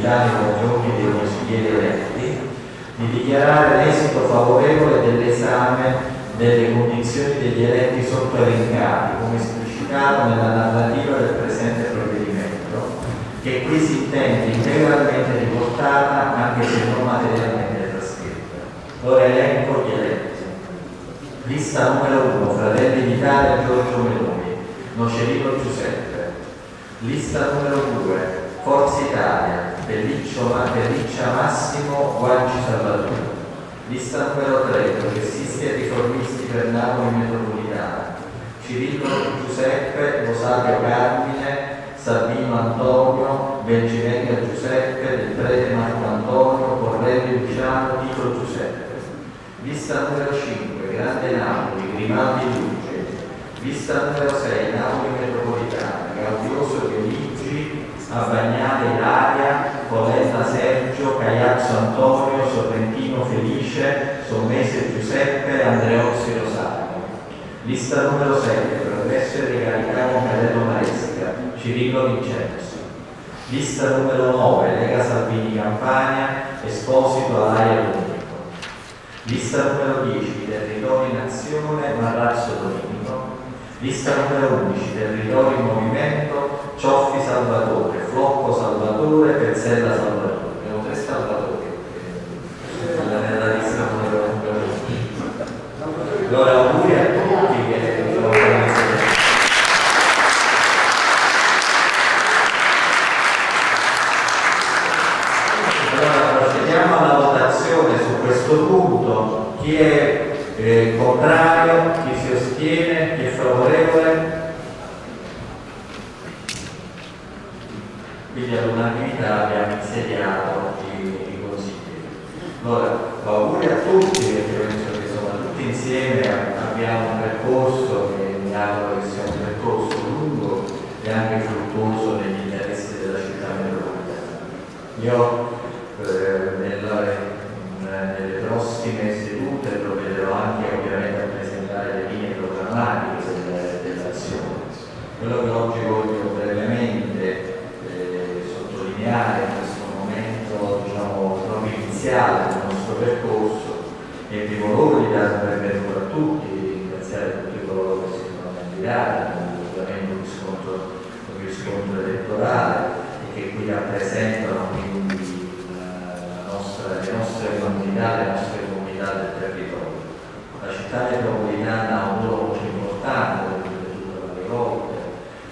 nei confronti dei consiglieri eletti, di dichiarare l'esito favorevole dell'esame delle condizioni degli eletti sottoelencati, come esplicitato nella narrativa del presente provvedimento, che qui si intende integralmente riportata anche se non materialmente trascritta. Ora elenco gli eletti. Lista numero 1, Fratelli d'Italia Giorgio Meloni, Nocerino Giuseppe. Lista numero 2, Forza Italia, Pelliccio, Pelliccia Massimo, Guanci Salvatore. Lista numero 3, Progressisti e Riformisti per Napoli Metropolitana, Cirillo Giuseppe, Rosario Carmine, Sabino Antonio, Bengivenga Giuseppe, Del Prete Marco Antonio, Correlio Luciano, Tito Giuseppe. Lista numero 5, Grande Napoli, Grimaldi Luce. Lista numero 6, Napoli Metropolitana, Gaudioso Dionigi, Abbagnale Ilaria, Coletta Sergio, Cagliazzo Antonio, Sorrentino Felice, Sommese Giuseppe, Andreozzi Rosario. Lista numero 7, Progresso e Regalicano Cadello Maresca, Cirillo Vincenzo. Lista numero 9, Lega Salvini Campania, Esposito Alaia Domenico. Lista numero 10, Territori Nazione, Marrazzo Domenico. Lista numero 11, Territori Movimento, Cioffi Salvatore, Flocco Salvatore, Pezzella Salvatore. Abbiamo tre Salvatori nella lista numero 11. Allora auguri a tutti che sono Allora procediamo alla votazione su questo punto. Chi è eh, contrario, astiene, chi è favorevole? Quindi all'unanimità abbiamo insediato i, i consiglieri. Allora, auguri a tutti perché penso che insomma, tutti insieme abbiamo un percorso che mi auguro che sia un percorso lungo e anche fruttuoso negli interessi della città metropolitana. Io eh, nella- in- nelle prossime sedute provvederò anche ovviamente a presentare le linee programmatiche delle- dell'azione. Quello che oggi voglio brevemente eh, sottolineare in questo momento diciamo, proprio iniziale del nostro percorso è di dare un benvenuto a tutti, ringraziare tutti coloro che si sono candidati, ovviamente un riscontro, un riscontro elettorale e che qui rappresentano quindi la nostra- le nostre comunità, le nostre comunità del territorio. La città metropolitana ha un importante, varie volte,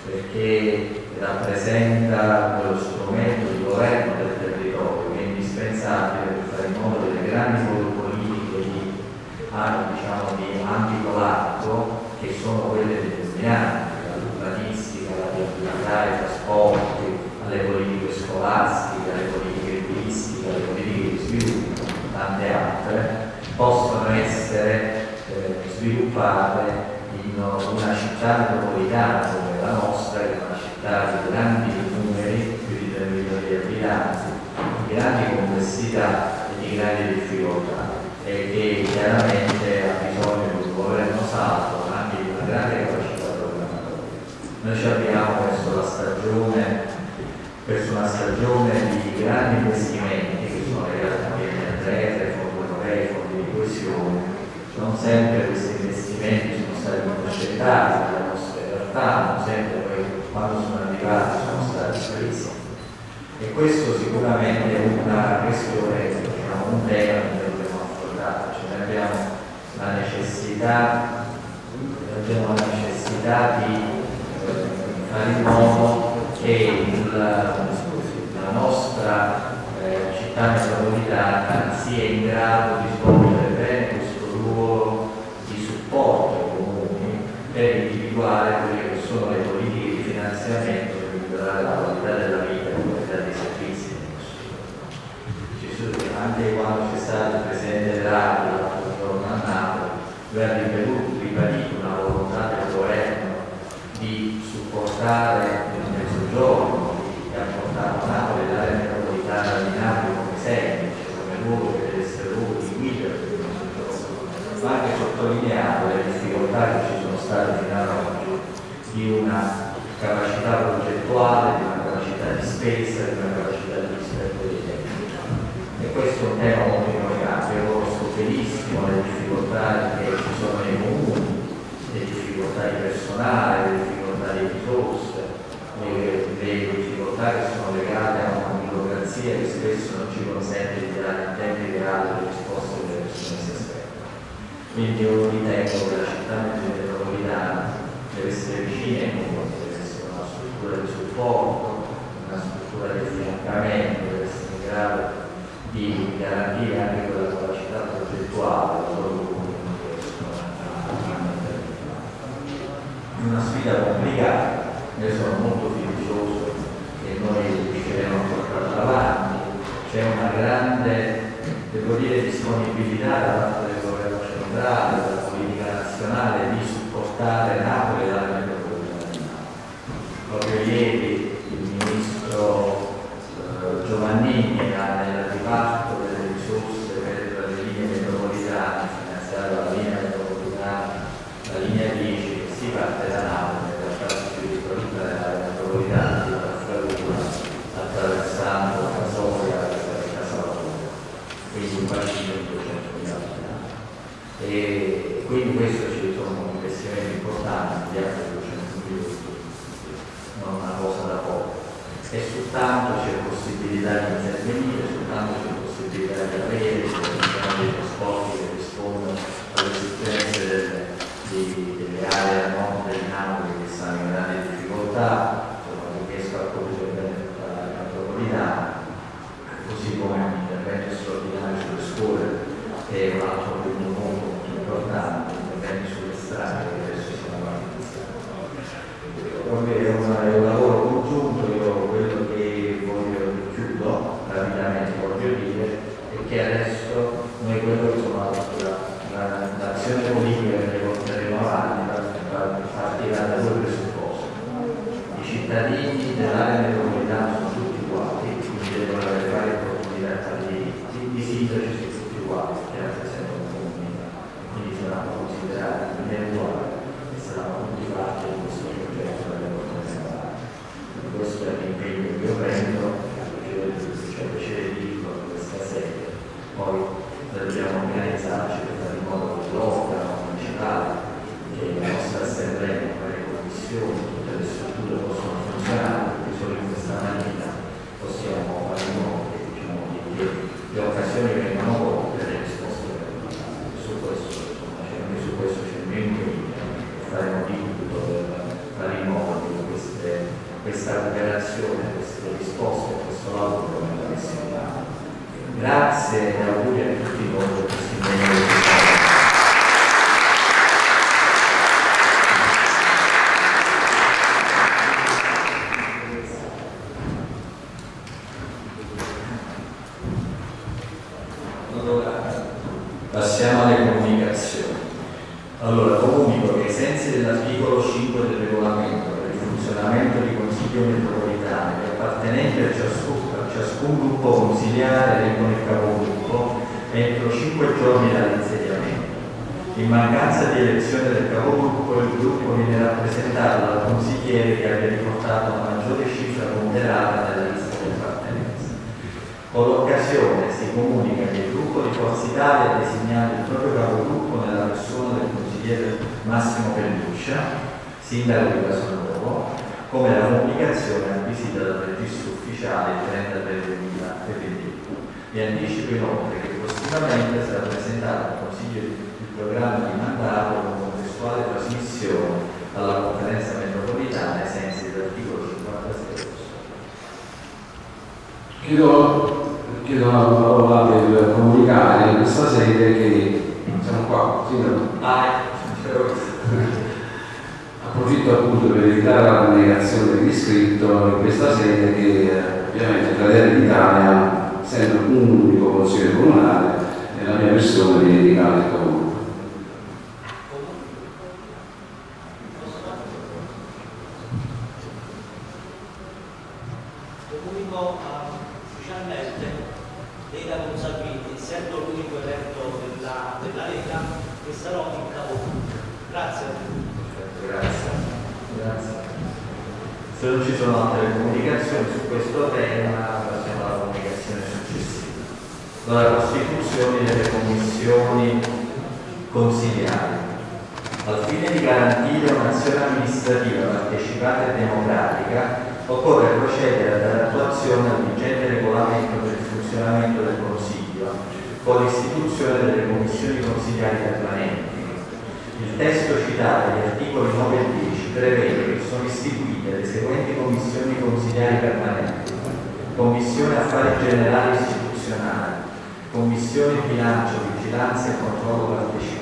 perché rappresenta quello strumento di governo del territorio che è indispensabile per fare in modo che le grandi politiche di, ah, diciamo, di ambito largo, che sono quelle determinanti, dall'urbanistica, alla viabilità, ai trasporti, alle politiche scolastiche, alle politiche turistiche, alle politiche di sviluppo, tante altre, possono essere eh, sviluppate una città metropolitana come la nostra, che è una città di grandi numeri, più di 3 milioni di abitanti, di grandi complessità e di grandi difficoltà e che chiaramente ha bisogno di un governo saldo, ma anche di una grande capacità programmatoria. Noi ci abbiamo verso la stagione, verso una stagione di grandi investimenti che sono legati a PNRR, fondi europei, fondi di coesione. Non sempre questi investimenti stati intercettati dalle nostre realtà, non sempre poi quando sono arrivati sono stati presi. E questo sicuramente è una questione, diciamo, un tema che dobbiamo affrontare, cioè abbiamo la necessità, abbiamo la necessità di eh, fare in modo che il- la nostra eh, città metropolitana sia in grado di svolgere bene questo ruolo di supporto per individuare quelle che sono le politiche di finanziamento per migliorare la qualità della vita e la qualità dei servizi anche quando c'è stato il Presidente Draghi l'altro giorno a Napoli, lui ha ribadito una volontà del governo di supportare il mezzogiorno, di ha portato Napoli l'area metropolitana di Napoli come esempio, cioè come luogo che deve essere luogo di guida per il mezzogiorno, ma anche sottolineato le difficoltà che ci sono state fino ad oggi di una capacità progettuale, di una capacità di spesa, di una capacità di rispetto dei tempi. E questo è un tema molto importante, io conosco benissimo le difficoltà che ci sono nei comuni, le difficoltà di personale, le difficoltà di risorse, le, le difficoltà che sono legate a una burocrazia che spesso non ci consente di dare in tempi reali risposte che le persone si aspettano. Quindi io ritengo che la città metropolitana deve essere vicina ai comuni, deve essere una struttura di supporto, una struttura di affiancamento, deve essere in grado di garantire anche quella capacità progettuale una sfida complicata, io sono molto fiducioso che noi riusciremo a portarla avanti, c'è una grande, devo dire, disponibilità da parte centrale, della politica nazionale di supportare Napoli e l'area metropolitana di Napoli. Proprio ieri il ministro eh, Giovannini ha nel riparto e quindi questo ci sono investimenti importanti di altri 200 milioni non una cosa da poco. E soltanto c'è possibilità di intervenire soltanto c'è possibilità di avere dei trasporti che rispondono alle esigenze delle, delle aree a nord di Napoli che stanno in grande difficoltà. quello insomma, l'azione politica che porteremo avanti partirà da due presupposti I cittadini dell'area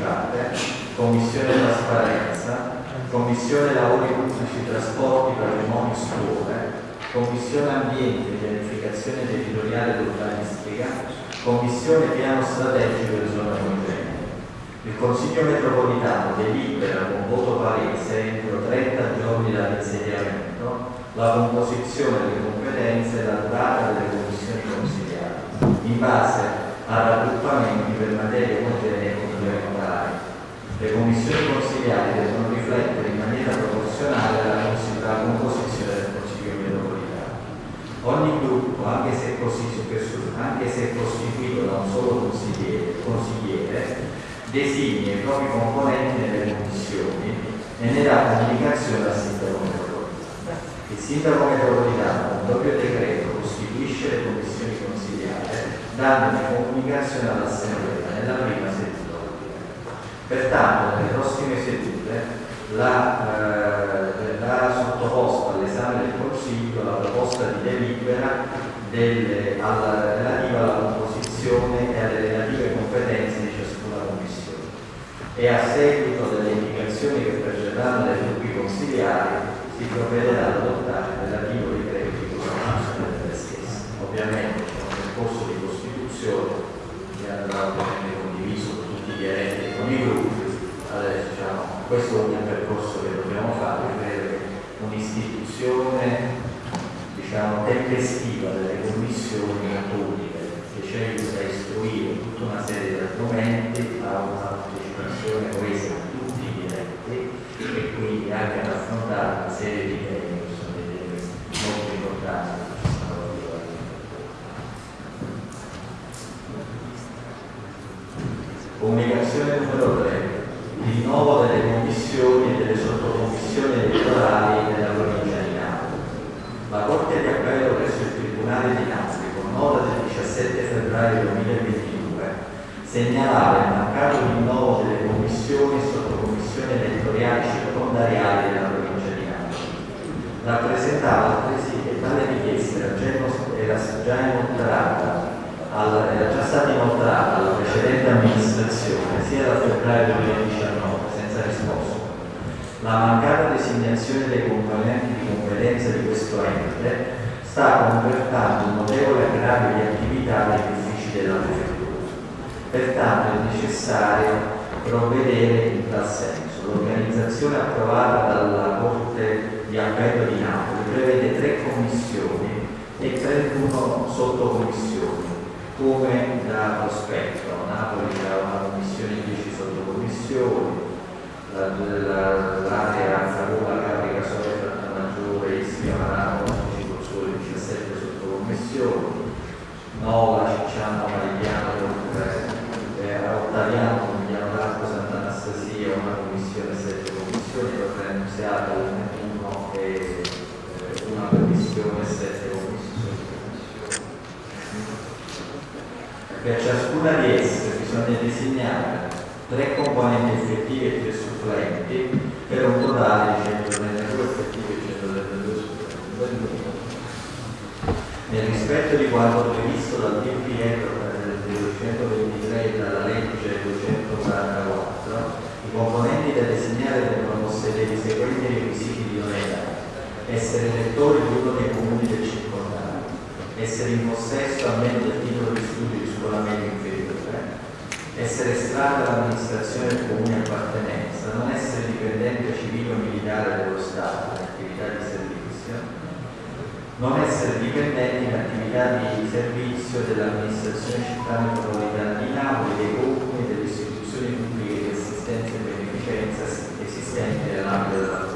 entrate, commissione trasparenza, commissione lavori pubblici, trasporti, patrimonio, scuole, commissione ambiente, pianificazione territoriale e urbanistica, commissione piano strategico e zona congenere. Il Consiglio metropolitano delibera con voto palese entro 30 giorni dall'insediamento la composizione, delle competenze e la durata delle commissioni consigliate in base a raggruppamenti per materie omogenee e le commissioni consigliari devono riflettere in maniera proporzionale alla composizione del Consiglio metropolitano. Ogni gruppo, anche se, costituito da un solo consigliere, consigliere designa i propri componenti nelle commissioni e ne dà comunicazione al sindaco metropolitano. Il sindaco metropolitano, con doppio decreto, costituisce le commissioni consigliare dandone comunicazione all'assemblea nella prima settimana Pertanto, nelle prossime sedute la, eh, verrà sottoposta all'esame del Consiglio la proposta di delibera delle, alla, relativa alla composizione e alle relative competenze di ciascuna Commissione e a seguito delle indicazioni che precederanno dai gruppi consigliari si provvederà ad adottare il relativo decreto di costituzione delle stesse. Ovviamente c'è un percorso di costituzione che andrà questo è un percorso che dobbiamo fare per un'istituzione diciamo, tempestiva delle commissioni pubbliche che cerca di istruire tutta una serie di argomenti a una partecipazione coesa di tutti gli eletti e quindi anche ad affrontare una serie di temi che sono dei temi molto importanti che supplenti per un totale di 132 effettivi e 132 supplenti. Nel rispetto di quanto previsto dal DPR del 223 e dalla legge 244, i componenti da designare devono possedere i seguenti requisiti di idoneità. Essere elettori di uno dei comuni del circondario, essere in possesso almeno del titolo di studio di scuola media inferiore, essere estraneo all'amministrazione del comune appartenenza, non essere dipendente civile o militare dello Stato in attività di servizio, non essere dipendenti in attività di servizio dell'amministrazione città metropolitana di Napoli, dei comuni delle istituzioni pubbliche di assistenza e beneficenza esistenti nell'ambito della.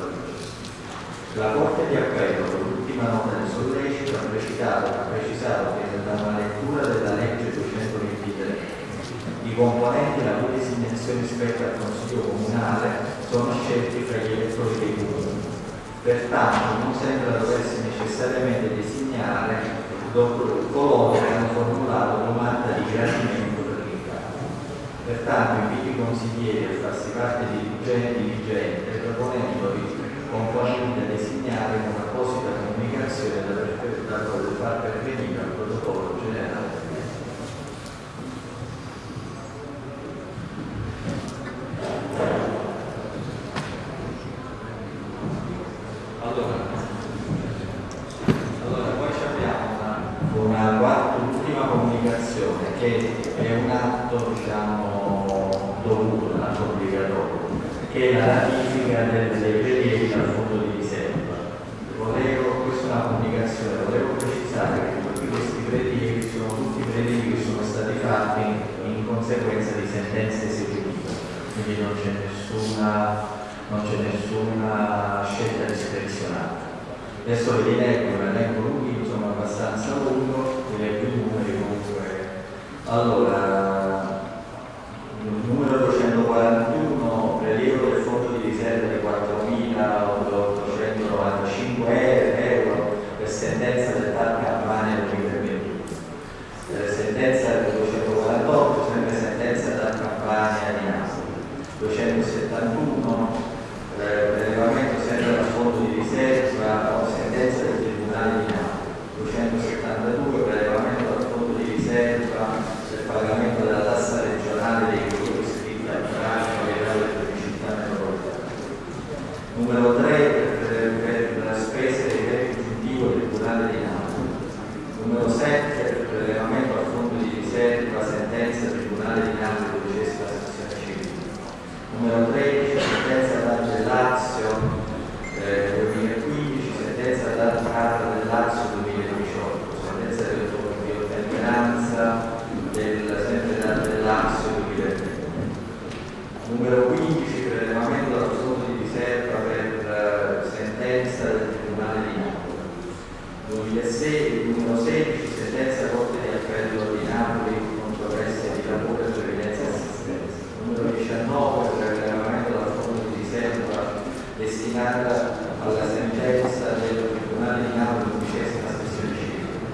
La Corte di Appello, con l'ultima nota di sollecito, ha precisato, ha precisato che da una lettura della legge 223 i componenti la cui designazione spetta al Consiglio Comunale sono scelti fra gli elettori dei comuni. Pertanto non sembra doversi necessariamente designare coloro che hanno formulato domanda di gradimento per l'incarico. Pertanto invito i consiglieri a farsi parte di dirigente proponendo i componenti da designare con apposita comunicazione da, da, da far pervenire al protocollo ratifica del decreto dal fondo di riserva. Volevo, questa è una comunicazione, volevo precisare che tutti questi prelievi sono tutti prelievi che sono stati fatti in conseguenza di sentenze eseguite, quindi non c'è nessuna, nessuna, scelta discrezionale. Adesso vi leggo, l'elenco lungo, sono abbastanza lungo, vi leggo i numeri comunque. Allora, destinata alla sentenza del Tribunale di Napoli undicesima sezione civile,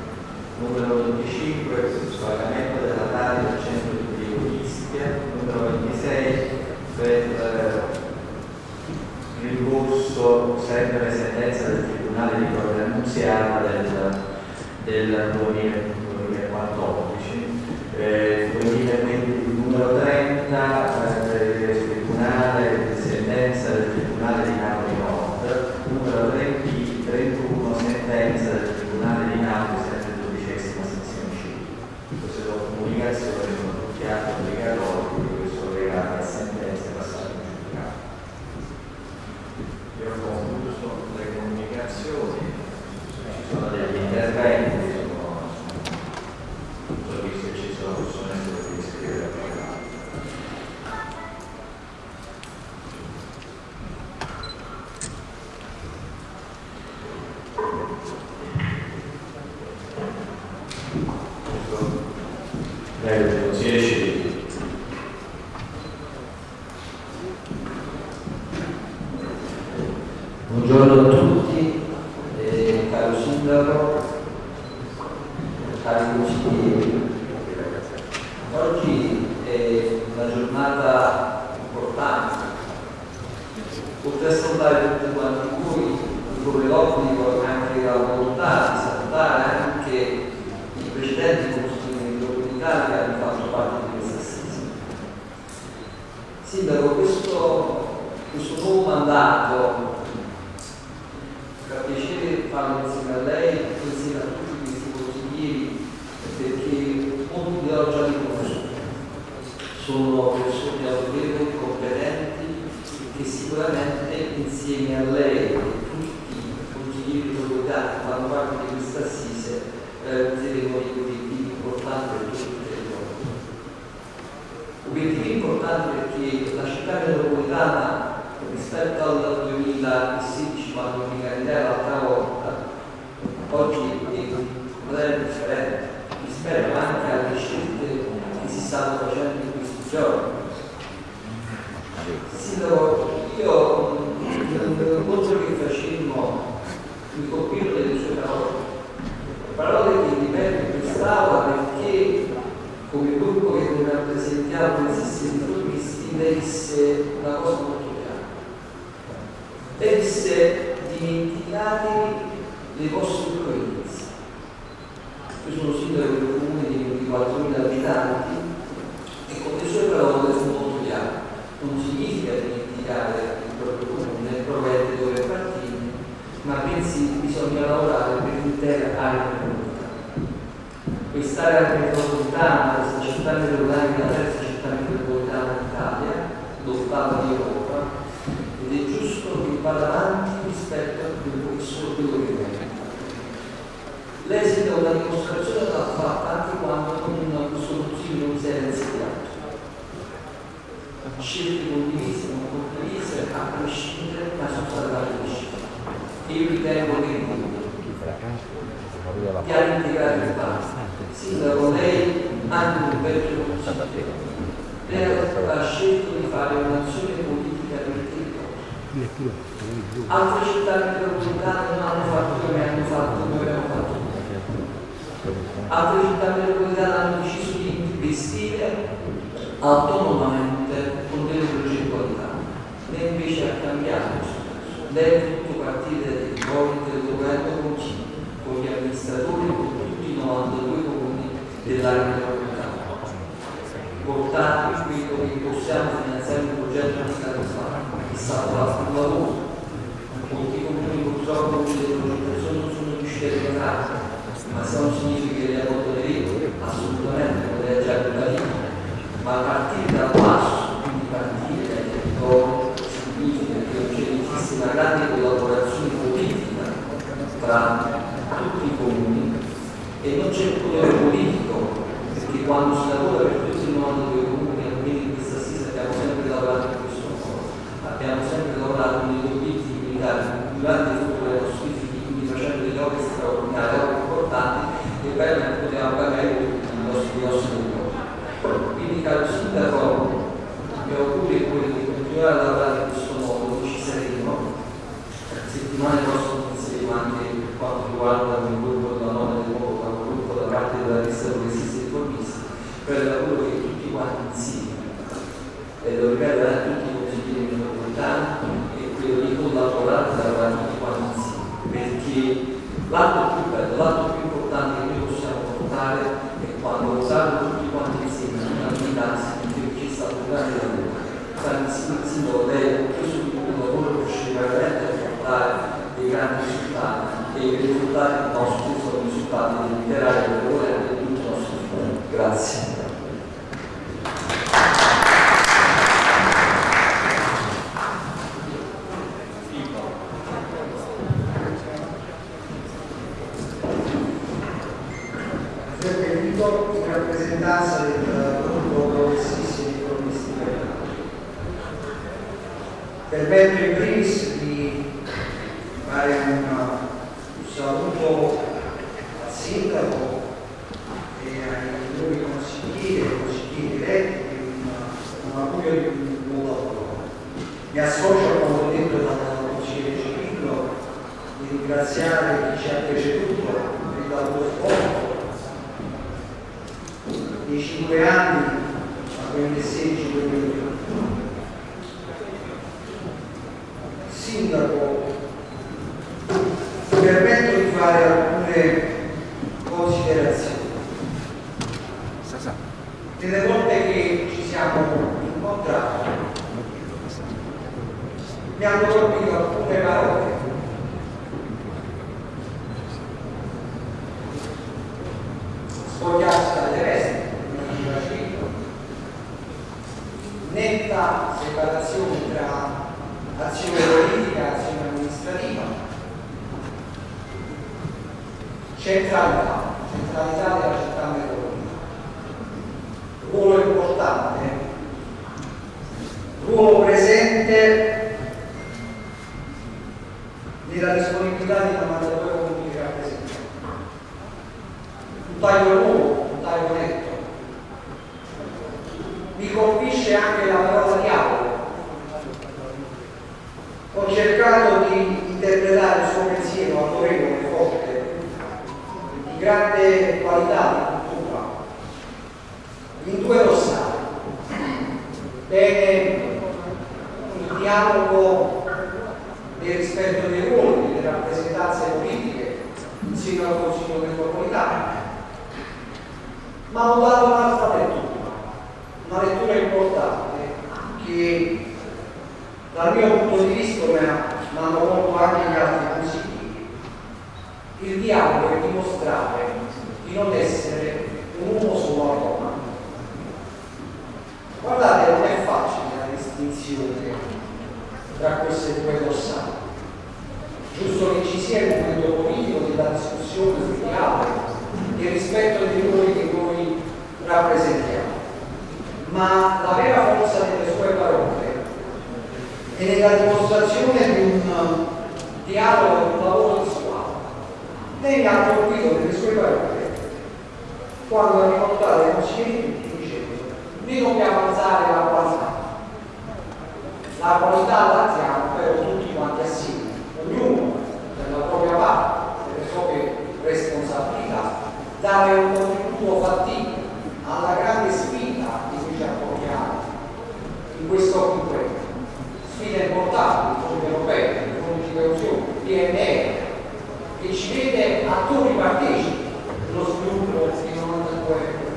numero 25 sul pagamento della tale del centro di Ischia, numero 26 per eh, rimborso sempre sentenza del Tribunale di Corte Annunziana del, del 2014. Eh, deboli in mondo. Gli anni di grande sindaco lei, anche un vecchio Leo ha scelto di fare un'azione politica per il territorio. Altre città metropolitane non hanno fatto come hanno fatto, come hanno fatto. Altre città metropolitane hanno deciso di investire autonomamente con delle progettualità. Lei invece ha cambiato lei governo continuo, con gli amministratori, con tutti i 92 comuni dell'area metropolitana. Portare quello che possiamo finanziare un progetto di Stato che sta fatto un lavoro. Molti comuni purtroppo le progettazioni non sono riusciti a realizzare, ma se non significa che le fatto regole, assolutamente, ha già capito ma a partire dal basso, quindi partire dai territori, significa che non esiste una grande collaborazione politica tra tutti i comuni e non c'è il potere politico, perché quando si lavora per tutti i 92 comuni, almeno in questa stessa abbiamo sempre lavorato in questo modo, abbiamo sempre lavorato con degli obiettivi militari durante centralità, centralità della città metropolitana, ruolo importante, ruolo presente nella disponibilità di 92 comuni che rappresentiamo un taglio nuovo, un taglio netto. Mi colpisce anche la parola diavolo. Ho cercato di interpretare il suo pensiero autorevole, grande qualità di cultura, in due dossari. Bene, il dialogo del rispetto dei ruoli, delle rappresentanze politiche insieme al Consiglio metropolitano ma ho dato un'altra lettura, una lettura importante che dal mio punto di vista mi hanno colto anche gli altri. Il dialogo è dimostrare di non essere un uomo solo a Roma. Guardate, non è facile la distinzione tra queste due dossate. Giusto che ci sia il momento politico della discussione sul dialogo e rispetto dei ruoli che noi rappresentiamo. Ma la vera forza delle sue parole è nella dimostrazione di un dialogo, di un lavoro di lei ha colpito nelle sue parole quando ha ricordato ai consiglieri tutti dicendo noi dobbiamo alzare la qualità. La qualità la alziamo però tutti quanti assieme, ognuno per la propria parte, per le proprie responsabilità, dare un contributo fattibile alla grande sfida di cui ci appoggiamo in questo conquista. Sfida importante, l'Unione Europea, l'Unione di Coesione, PNR, che ci vede attori partecipi dello sviluppo di 92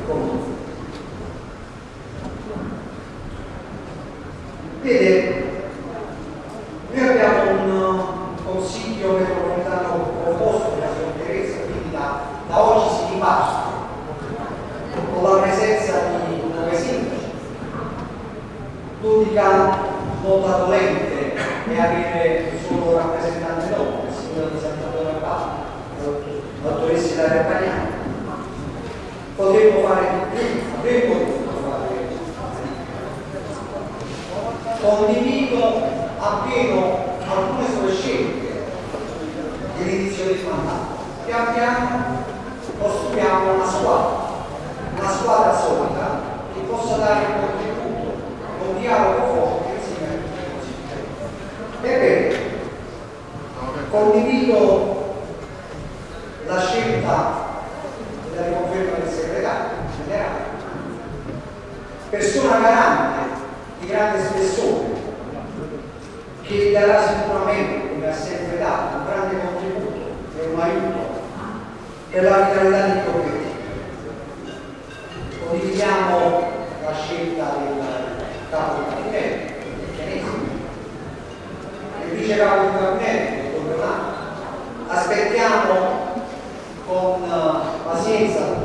comuni. Vede, noi abbiamo un consiglio metropolitano proposto da Signor Teresa, quindi da, da oggi si riparte con la presenza di nove sindaci. L'unica nota dolente è avere un rappresentante dopo, il signore di Sant'Antonio Abbato, la dottoressa Ilaria Pagliani. Potremmo fare di più, avremmo dovuto fare di più. Condivido appieno alcune sue scelte dell'inizio del mandato. Pian piano costruiamo una squadra, una squadra solida che possa dare un contributo, un dialogo forte insieme a tutti consiglieri. Ebbene, condivido la scelta della riconferma del segretario generale, persona garante di grande spessore che darà sicuramente, come ha sempre dato, un grande contributo e un aiuto per la vitalità di obiettivi. Condividiamo la scelta del capo di gabinetto, del Chianese, il vice capo di gabinetto, dottor Leonardo. Aspettiamo con uh, pazienza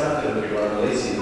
interessante perché quando lei si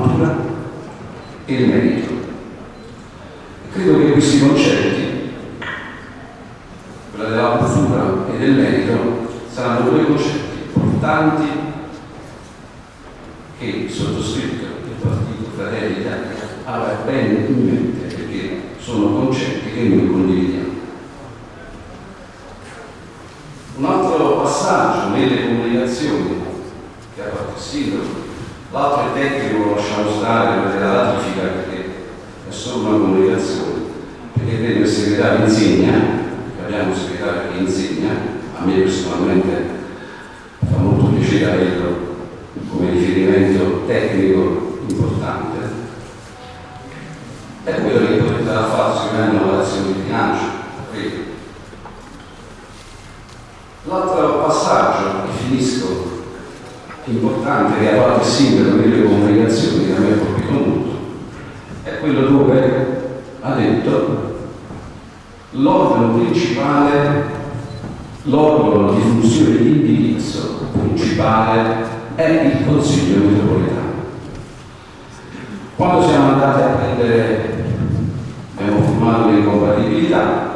cultura e il merito. Credo che questi concetti, quella della cultura e del merito, saranno due concetti importanti che sottoscritto il Partito Fratelli d'Italia avrà bene in mente perché sono concetti che noi condividiamo. lasciamo stare perché la ratifica perché è solo una comunicazione. Perché credo il segretario insegna abbiamo un segretario che insegna a me personalmente fa molto piacere averlo come riferimento tecnico importante. È quello che porterà a fare sicuramente una relazione di bilancio credo l'altra importante che ha fatto il sindaco delle comunicazioni che a me ha è quello dove ha detto l'organo principale l'organo di funzione di indirizzo principale è il Consiglio metropolitano. Quando siamo andati a prendere abbiamo firmato le compatibilità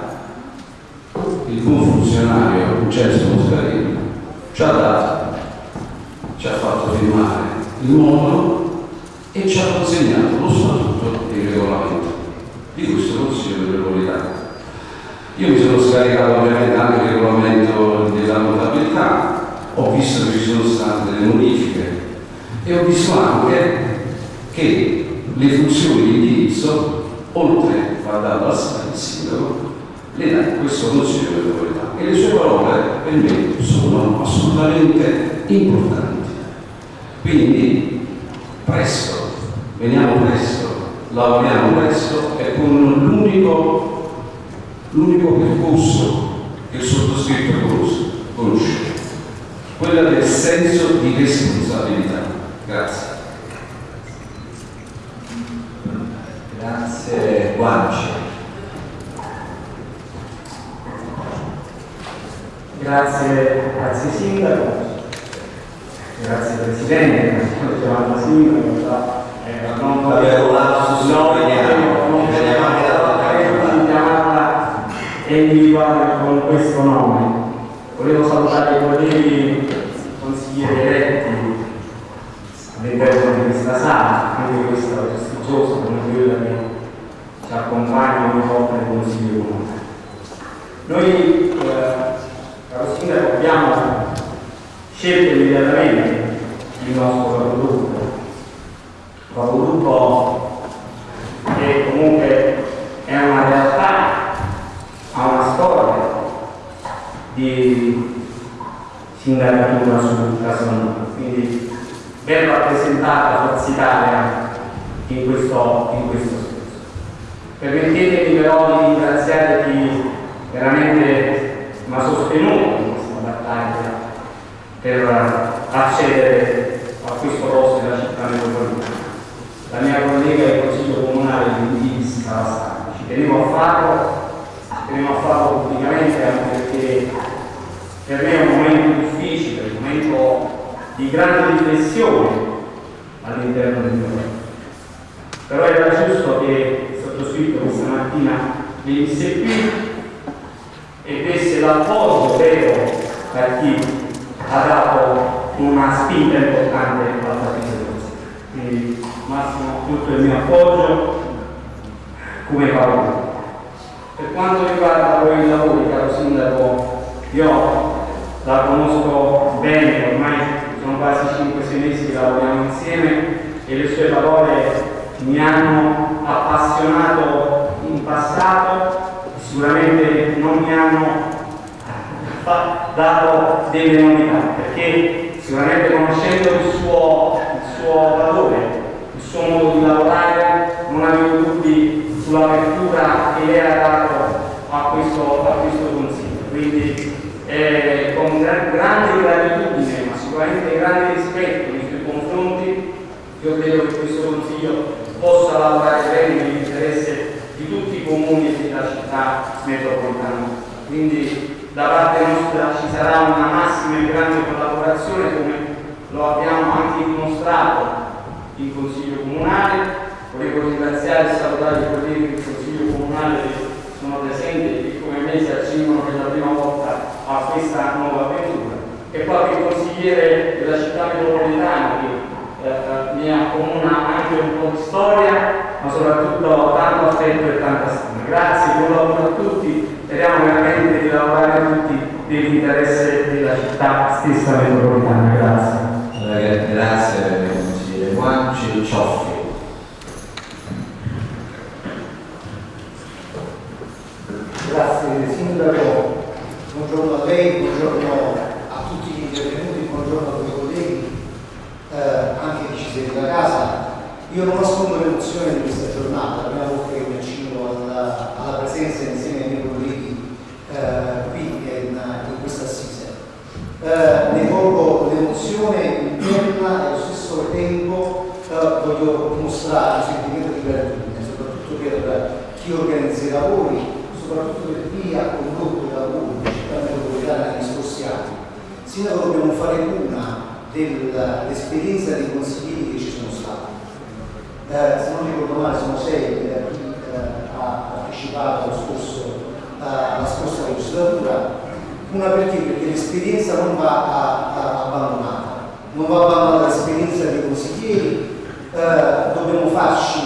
il buon funzionario Vincenzo Moscarino ci ha dato ci ha fatto firmare il modulo e ci ha consegnato lo statuto e il regolamento di questo Consiglio metropolitano. Io mi sono scaricato ovviamente anche il regolamento della notabilità, ho visto che ci sono state delle modifiche e ho visto anche che le funzioni di indirizzo, oltre a darlo al sindaco, le dà questo Consiglio metropolitano e le sue parole per me sono assolutamente importanti. Quindi presto, veniamo presto, lavoriamo presto e con l'unico, l'unico percorso che il sottoscritto conosce, quella del senso di responsabilità. Grazie. Grazie Guanci. Grazie, grazie Sindaco, grazie Presidente, sto chiamando Sindaco, eh, non Abbiamo lavorato su no, veniamo, non veniamo anche da chiamarla e individuare con questo nome. Volevo salutare i colleghi consiglieri eletti. All'interno di questa sala, anche questa prestigiosa come quella che ci accompagna ogni volta nel Consiglio Comunale. Noi eh, caro Sindaco, abbiamo scelto immediatamente il nostro capogruppo, capogruppo che comunque è una realtà, ha una storia di sindacatura su Casanova, quindi ben rappresentata Forza Italia in questo, in questo senso. Permettetemi però di ringraziare chi veramente mi ha sostenuto in questa battaglia per accedere a questo posto della città metropolitana. La mia collega del Consiglio Comunale di Indis Cavasano. Ci tenevo a farlo, tenevo a farlo pubblicamente anche perché per me è un momento difficile, un momento di grande riflessione all'interno del mio paese. Però era giusto che il sottoscritto questa mattina venisse qui e desse l'appoggio vero a chi spinta importante alla partita di Quindi Massimo tutto il mio appoggio come parola. Per quanto riguarda poi i lavori, caro Sindaco, io la conosco bene, ormai sono quasi 5-6 mesi che lavoriamo insieme e le sue parole mi hanno appassionato in passato sicuramente non mi hanno dato delle novità, perché sicuramente conoscendo il suo, il suo valore, il suo modo di lavorare, non avevo dubbi sull'apertura che lei ha dato a questo, a questo consiglio. Quindi eh, con grande gratitudine, ma sicuramente grande rispetto nei suoi confronti, io credo che questo consiglio possa lavorare bene nell'interesse di tutti i comuni e della città metropolitana. Quindi da parte nostra ci sarà una massima e grande collaborazione come lo abbiamo anche dimostrato in Consiglio Comunale. Volevo ringraziare e salutare i colleghi del Consiglio Comunale che sono presenti e che come me si accingano per la prima volta a questa nuova avventura. E qualche consigliere della città metropolitana che eh, mi accomuna anche un po' di storia ma soprattutto tanto affetto e tanta stima. Grazie, buon lavoro a tutti, speriamo veramente di lavorare tutti nell'interesse della città stessa metropolitana. Grazie. Grazie consigliere Guanci Cioffi. Grazie Sindaco, buongiorno a lei, buongiorno a tutti gli intervenuti, buongiorno a tutti i colleghi, eh, anche chi ci segue da casa. Io non nascondo l'emozione di questa giornata, la prima volta che mi accingo alla, alla, presenza insieme ai miei colleghi eh, qui in, in questa assise. Eh, ne colgo l'emozione interna e allo stesso tempo eh, voglio mostrare un sentimento di gratitudine, soprattutto per chi organizza i lavori, soprattutto per chi ha condotto i lavori della città metropolitana negli scorsi anni. Sindaco dobbiamo fare una dell'esperienza dei consiglieri che ci sono stati eh, se non ricordo male sono sei da chi eh, ha partecipato allo scorso, eh, alla scorsa legislatura, una perché? Perché l'esperienza non va a, a, abbandonata, non va abbandonata l'esperienza dei consiglieri, eh, dobbiamo farci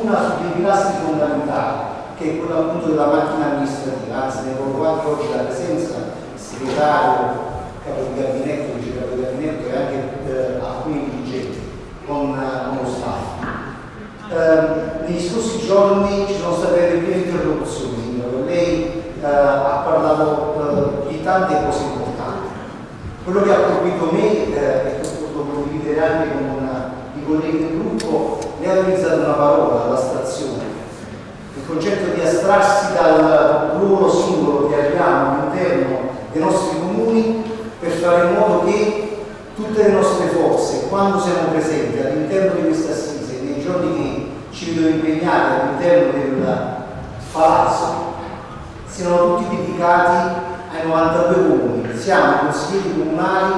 una su dei pilastri fondamentali, che è quella appunto della macchina amministrativa, anzi ne provo anche oggi la presenza, il segretario, capo di gabinetto, vice capo di gabinetto e anche eh, alcuni dirigenti con, con lo staff. Eh, negli scorsi giorni ci sono state delle prime interlocuzioni, lei eh, ha parlato eh, di tante cose importanti. Quello che ha colpito me eh, e ho potuto condividere anche con una, i colleghi del gruppo, lei ha utilizzato una parola, l'astrazione. Il concetto di astrarsi dal ruolo singolo che abbiamo all'interno dei nostri comuni per fare in modo che tutte le nostre forze, quando siamo presenti all'interno di questa assise, nei giorni che ci vedono impegnati all'interno del palazzo, siano tutti dedicati ai 92 comuni. Siamo consiglieri comunali,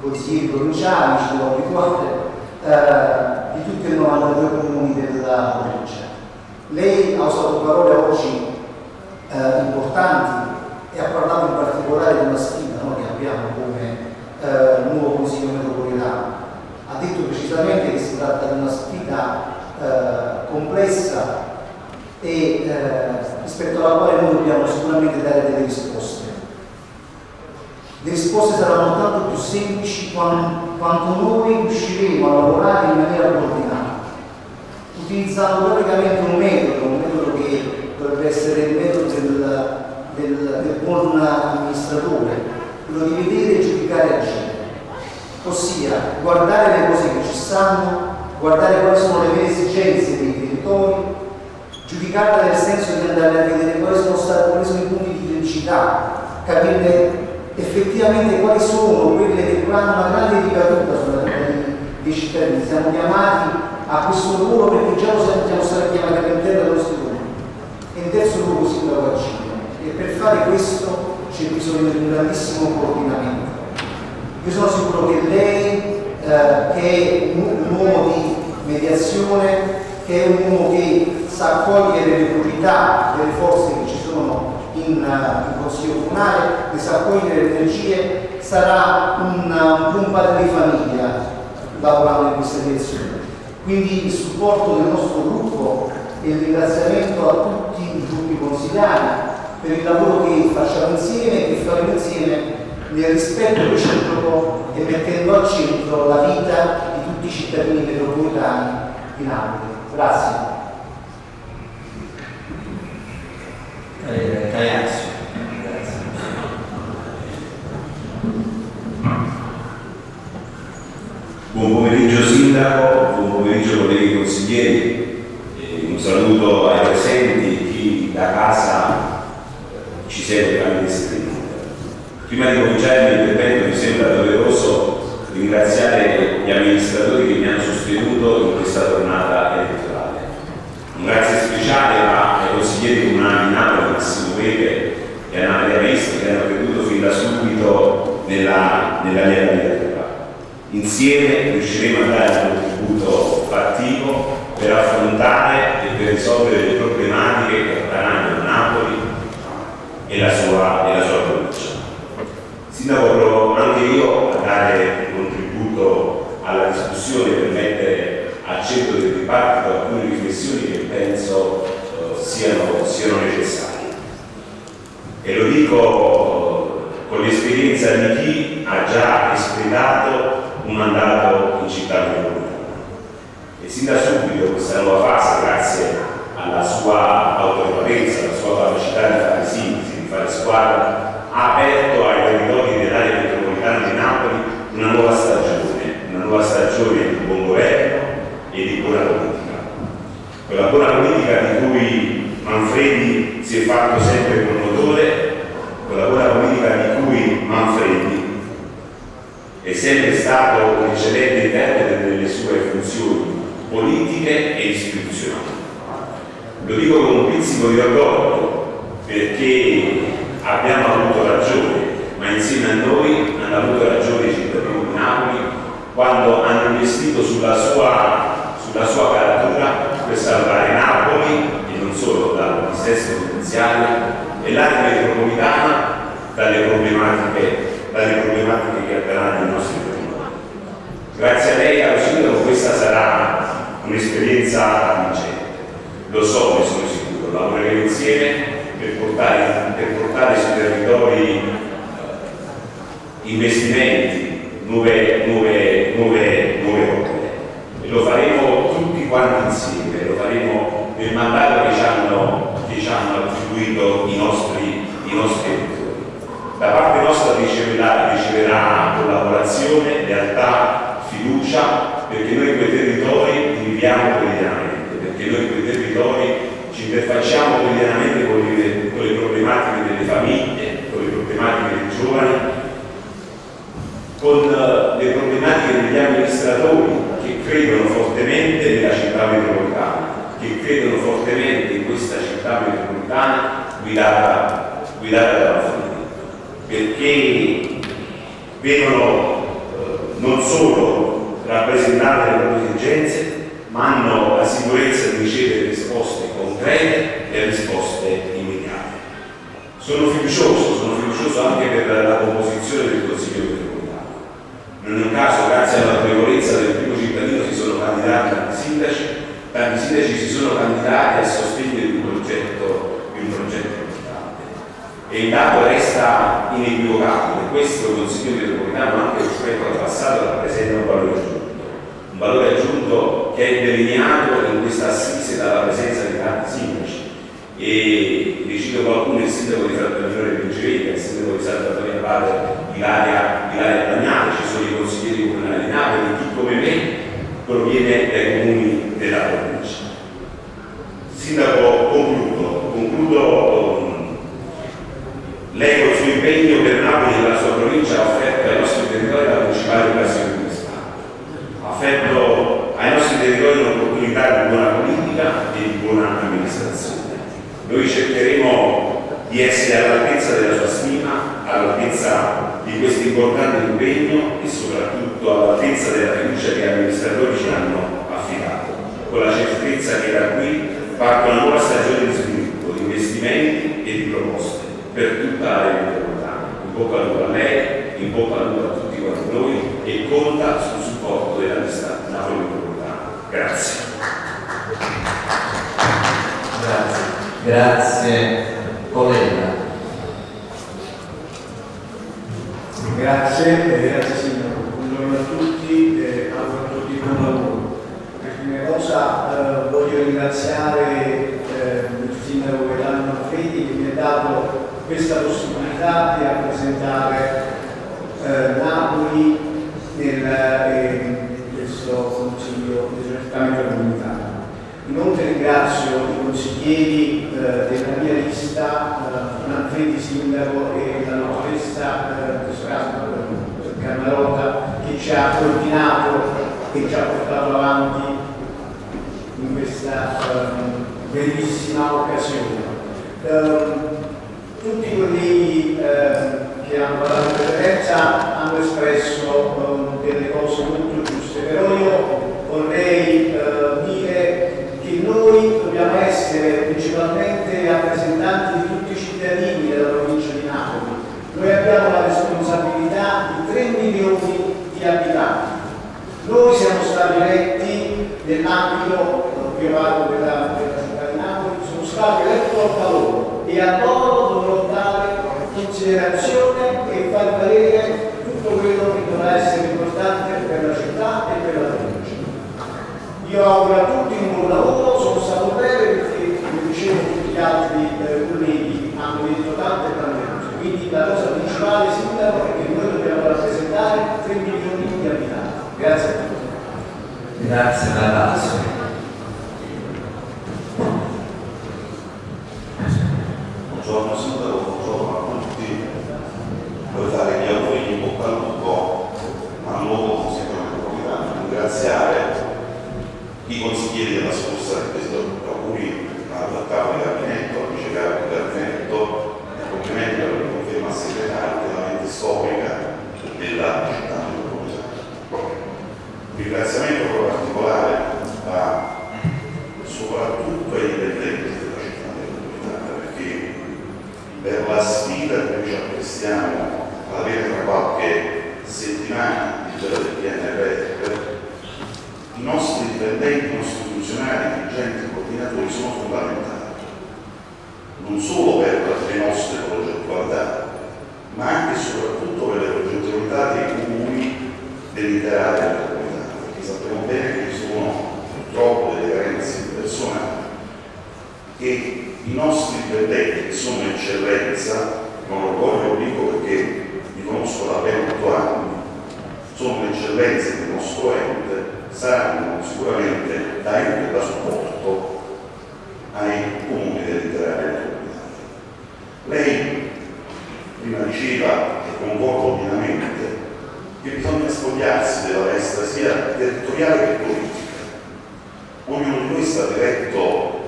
consiglieri provinciali, ci devo abituare, eh, di tutti i 92 comuni della provincia. Lei ha usato parole oggi eh, importanti e ha parlato in particolare di una sfida no, che abbiamo come eh, nuovo Consiglio metropolitano. Ha detto precisamente che si tratta di una sfida eh, complessa e eh, rispetto alla quale noi dobbiamo sicuramente dare delle risposte. Le risposte saranno tanto più semplici quanto, quanto noi riusciremo a lavorare in maniera coordinata, utilizzando praticamente un metodo, un metodo che dovrebbe essere il metodo del, del, del buon amministratore, quello di vedere, giudicare e agire. Ossia, guardare le cose che ci stanno, guardare quali sono le vere esigenze dei territori, giudicarla nel senso di andare a vedere quali sono, stati, quali sono i punti di criticità, capire effettivamente quali sono quelle che hanno una grande ricaduta sulla vita dei, cittadini. Siamo chiamati a questo lavoro perché già lo siamo stati chiamati all'interno dello studio. E in terzo luogo si trova agire. E per fare questo c'è bisogno di un grandissimo coordinamento. Io sono sicuro che lei, eh, che è un uomo di mediazione, che è un uomo che sa accogliere le priorità delle forze che ci sono in, uh, in Consiglio Comunale, che sa accogliere le energie, sarà un, un padre di famiglia lavorando in questa direzione. Quindi il supporto del nostro gruppo e il ringraziamento a tutti i gruppi consigliari per il lavoro che facciamo insieme e che faremo insieme nel rispetto reciproco e mettendo al centro la vita di tutti i cittadini metropolitani di Napoli. Grazie. Eh. Grazie. Buon pomeriggio Sindaco, buon pomeriggio colleghi consiglieri, eh, un saluto ai presenti, chi da casa ci segue tramite streaming. Prima di cominciare il mio intervento mi sembra doveroso ringraziare gli amministratori che mi hanno sostenuto in questa tornata elettorale. Un grazie speciale ai consiglieri comunali di Napoli, Massimo Pepe e Anna Maria Messi che hanno creduto fin da subito nella, nella mia candidatura. Insieme riusciremo a dare un contributo fattivo per affrontare e per risolvere le problematiche che attanagliano Napoli e la sua, sua Sindaco, provo anche io a dare un contributo alla discussione per mettere al centro del dibattito alcune riflessioni che penso eh, siano, siano necessarie. E lo dico con l'esperienza di chi ha già espletato un mandato in città metropolitana. E sin da subito questa nuova fase, grazie alla sua autorevolezza, alla sua capacità di fare sintesi, di fare squadra, Grazie, eh, grazie signor. Buongiorno a tutti e auguro a tutti buon lavoro. Per prima cosa eh, voglio ringraziare eh, il sindaco Italiano Manfredi che mi ha dato questa possibilità di rappresentare Napoli nel, questo Consiglio di Certamente Comunità. Inoltre ringrazio i consiglieri eh, della mia lista, eh, Manfredi Sindaco e la dottoressa eh, Camarota che ci ha coordinato e ci ha portato avanti in questa eh, bellissima occasione. Eh, tutti i colleghi che hanno parlato in preferenza hanno espresso eh, delle cose molto giuste, però io vorrei quindi noi dobbiamo essere principalmente rappresentanti di tutti i cittadini della provincia di Napoli. Noi abbiamo la responsabilità di 3 milioni di abitanti. Noi siamo stati eletti nell'ambito eh, io privato della, della città di Napoli, sono stati eletti a valore e a loro dovrò dare considerazione e far valere tutto quello che dovrà essere importante per la città e per la città. Io auguro a tutti un buon lavoro, sono stato breve perché, come dicevo, tutti gli altri eh, colleghi hanno detto tante tante cose. Quindi la cosa principale, Sindaco, è che noi dobbiamo rappresentare 3 milioni di abitanti. Grazie a tutti. Grazie, iniziamo alla fine tra qualche settimana di giro del PNRF, i nostri dipendenti, i nostri funzionari, dirigenti e coordinatori sono fondamentali, non solo per le nostre progettualità, ma anche e soprattutto per le progettualità dei comuni dell'intera area della comunità, perché sappiamo bene che ci sono purtroppo delle carenze di personale che i nostri dipendenti sono eccellenza non lo voglio dico perché li conosco da ben otto anni, sono l'eccellenza del nostro ente, saranno sicuramente da ente da supporto ai comuni dell'intera metropolitana. Lei prima diceva, e concordo pienamente, che bisogna spogliarsi della destra sia territoriale che politica. Ognuno di noi sta diretto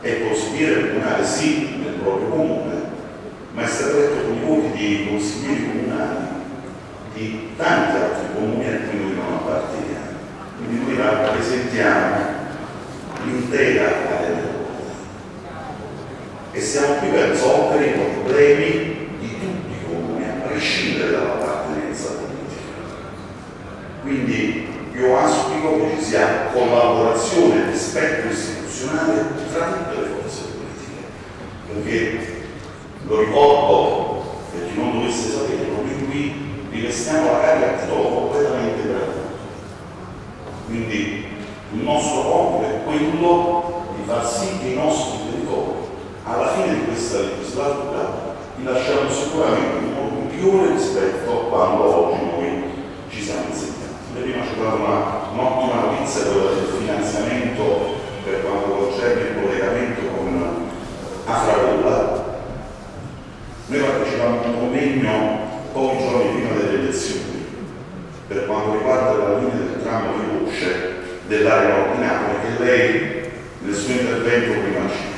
e consigliere comunale sì nel proprio comune, ma è stato eletto con i voti di consiglieri comunali di tanti altri comuni a cui non apparteniamo. Quindi noi rappresentiamo l'intera area metropolitana e siamo qui per risolvere i problemi di tutti i comuni, a prescindere dall'appartenenza politica. Quindi io auspico che ci sia collaborazione e rispetto istituzionale tra tutte le forze politiche, perché lo ricordo per chi non dovesse saperlo, noi qui rivestiamo la carica a titolo completamente gratuito. Quindi il nostro compito è quello di far sì che i nostri territori, alla fine di questa legislatura, li lasciamo sicuramente in modo migliore rispetto a quando oggi noi ci siamo insegnati. Prima ho dato un'ottima notizia del finanziamento per quanto concerne il collegamento con Afragolla. Noi partecipammo a un convegno pochi giorni prima delle elezioni per quanto riguarda la linea del tramo di luce dell'area di che lei nel suo intervento prima citato.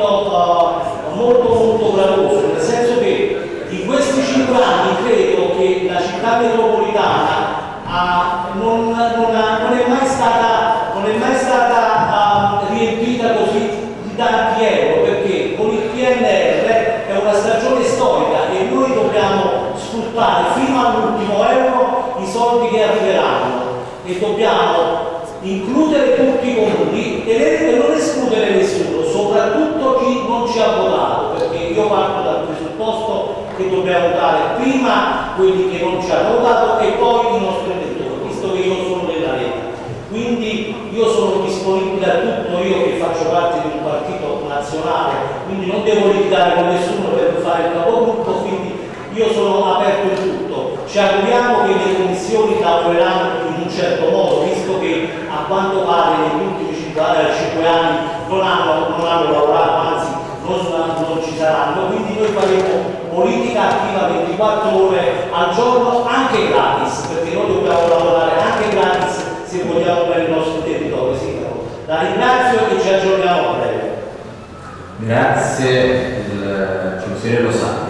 dibattito molto molto gravoso, nel senso che di questi cinque anni credo che la città metropolitana uh, non, non, ha, non, è mai stata, non è mai stata uh, riempita così di tanti euro, perché con il PNR è una stagione storica e noi dobbiamo sfruttare fino all'ultimo euro i soldi che arriveranno. E dobbiamo includere tutti i comuni e non escludere nessuno soprattutto chi non ci ha votato, perché io parto dal presupposto che dobbiamo votare prima quelli che non ci hanno votato e poi i nostri elettori, visto che io sono della Lega. Quindi io sono disponibile a tutto, io che faccio parte di un partito nazionale, quindi non devo litigare con nessuno per fare il capogruppo, quindi io sono aperto in tutto. Ci auguriamo che le commissioni lavoreranno in un certo modo, visto che a quanto pare negli ultimi 5, anni non hanno, non hanno lavorato, anzi non, ci saranno, quindi noi faremo politica attiva 24 ore al giorno anche gratis, perché noi dobbiamo lavorare anche gratis se vogliamo per il nostro territorio. Sindaco. La ringrazio e ci aggiorniamo a breve. Grazie, il consigliere Lo Sapio.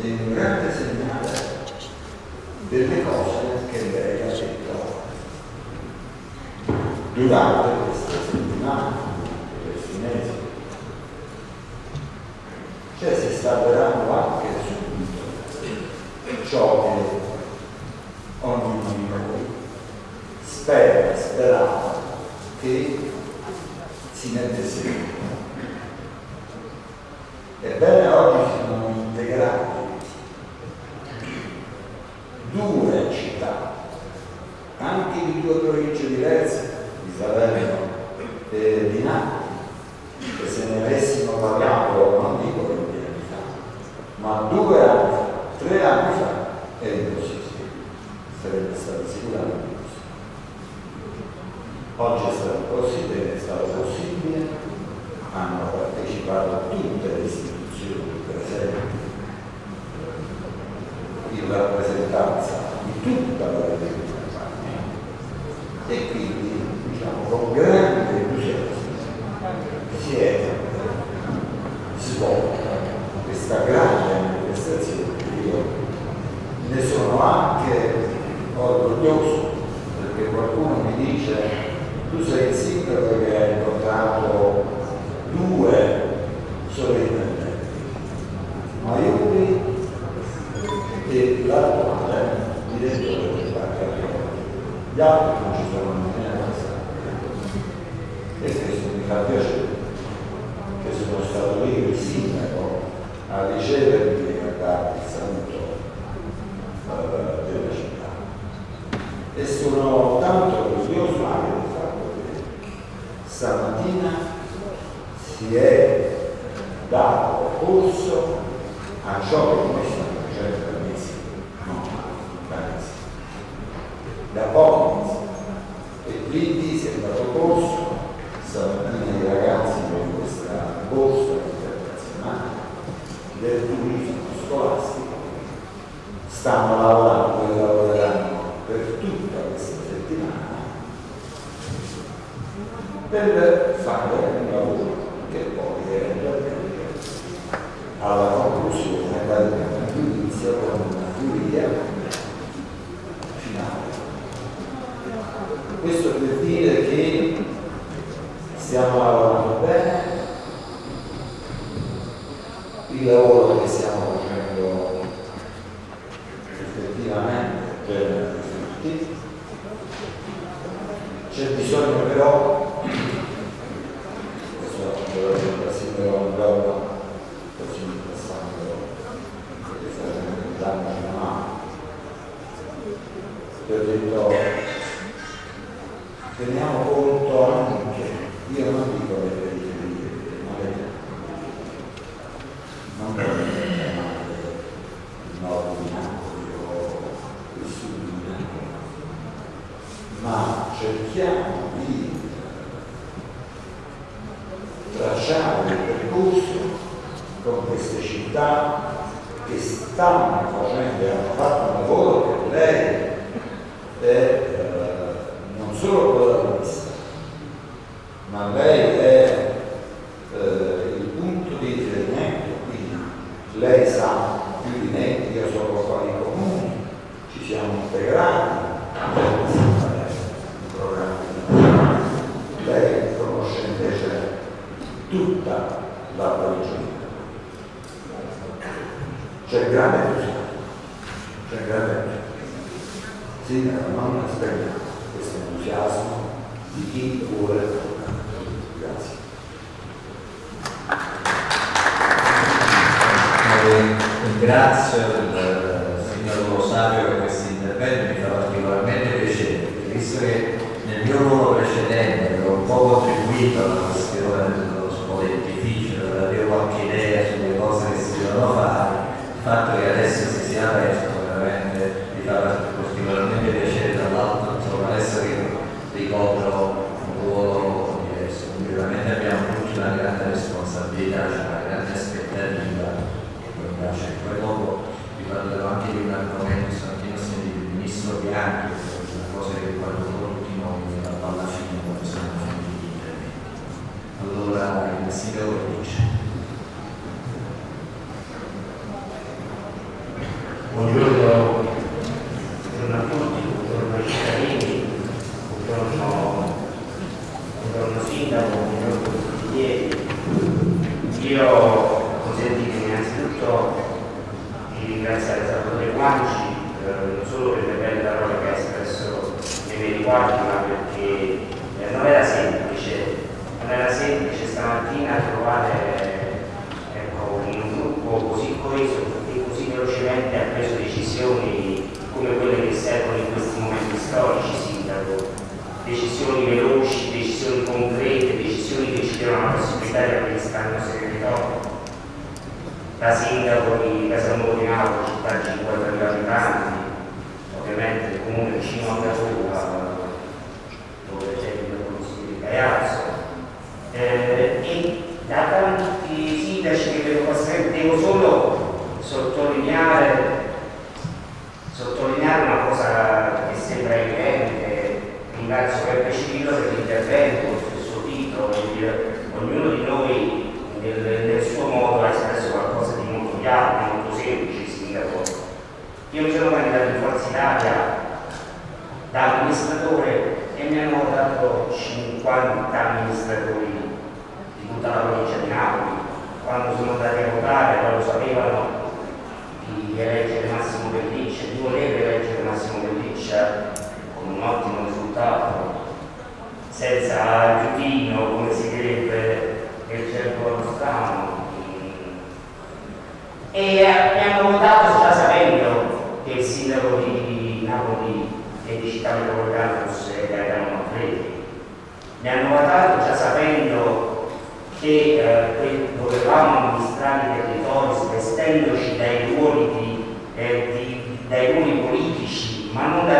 È un grande segnale delle cose che lei ha detto durante queste settimane, questi mesi. Cioè si sta avverando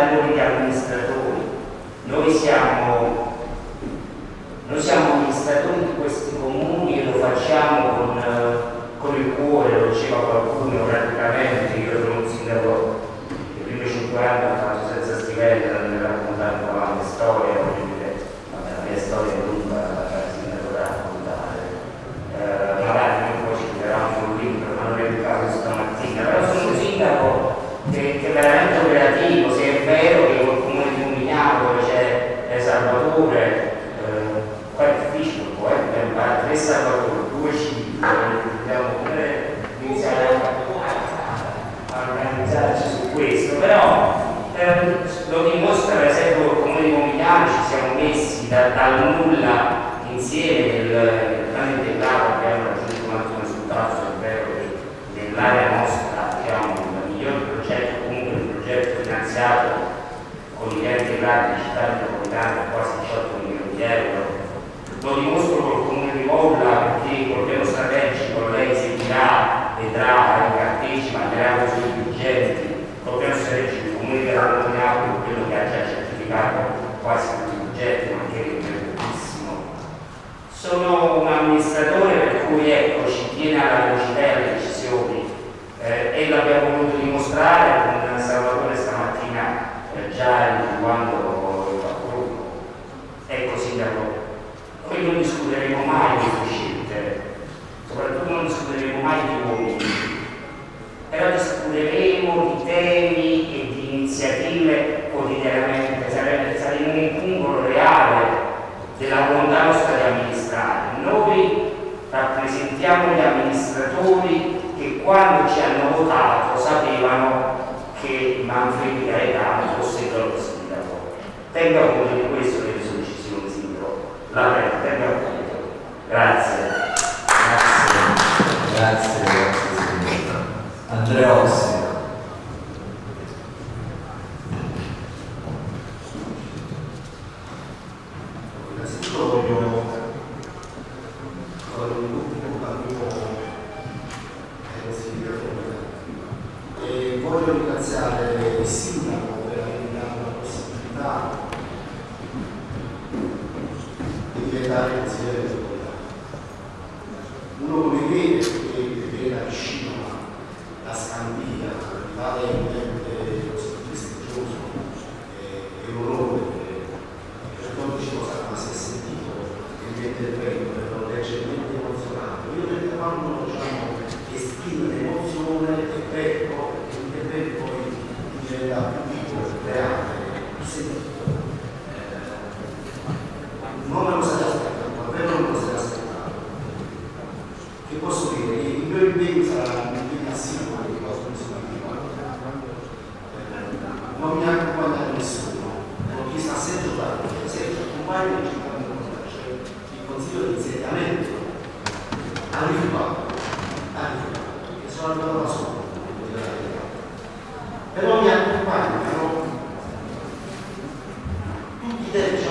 coordinatori e amministratori. Noi siamo, noi siamo amministratori di questi comuni e lo facciamo con, con il cuore, lo diceva qualcuno praticamente, io sono un sindaco, i primi 50 anni ho fatto senza stipendio, non mi raccontare avanti storia. da, dal nulla insieme del grande integrato che hanno raggiunto un altro risultato, ovvero che nell'area nostra che ha un miglior progetto, comunque un progetto finanziato con i piani integrati di città metropolitana quasi 18 milioni di euro. Lo dimostro col comune di Molla perché col piano strategico lei seguirà, vedrà, partecipa, andrà sui progetti, col piano strategico il comune verrà nominato quello che ha già certificato quasi Sono un amministratore per cui ecco, ci tiene alla velocità e alle decisioni eh, e l'abbiamo voluto dimostrare con Salvatore stamattina eh, già individuando il patruglio. Ecco Sindaco, noi non discuteremo mai di scelte, soprattutto non discuteremo mai di uomini, però discuteremo di temi e di iniziative amministratori che quando ci hanno votato sapevano che Manfredi Gaetano fosse il loro sindaco. Tenga conto di questo che sono decisioni sindaco. La tenga conto. Grazie. Grazie. Grazie, grazie signora. Andreossi. that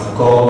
Accolgo la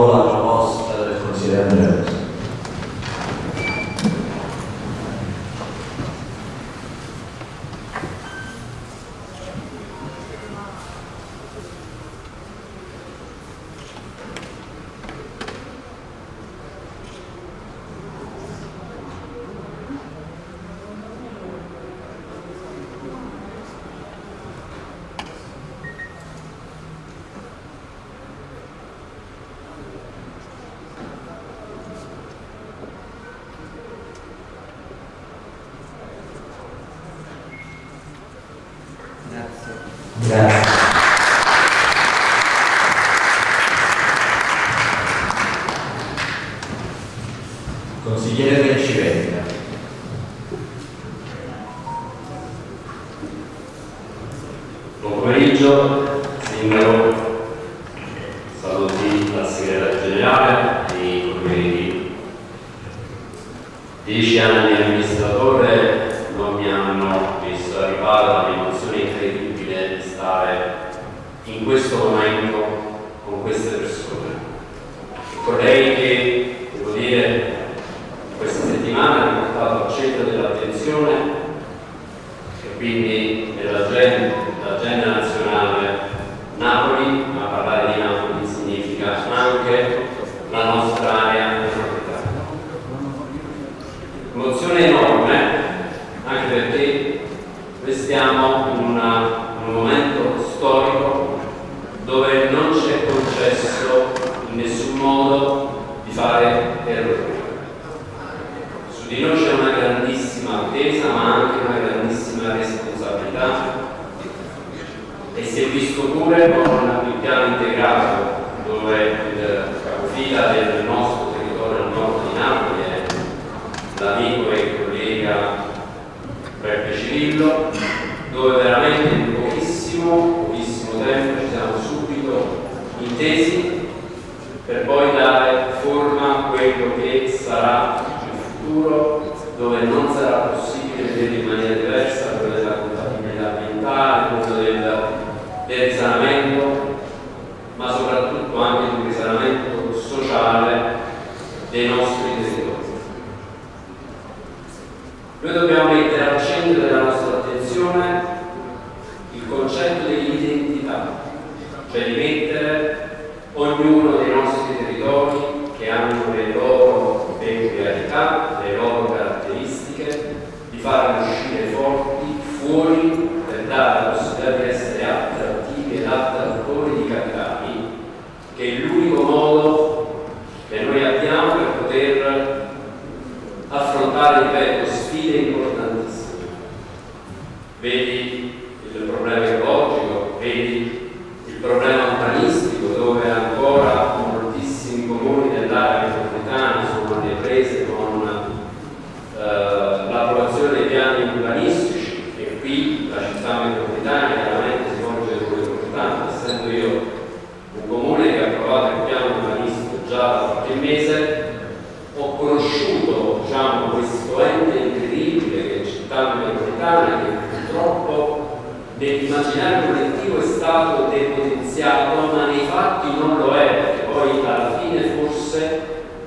immaginario collettivo è stato depotenziato, ma nei fatti non lo è, perché poi alla fine forse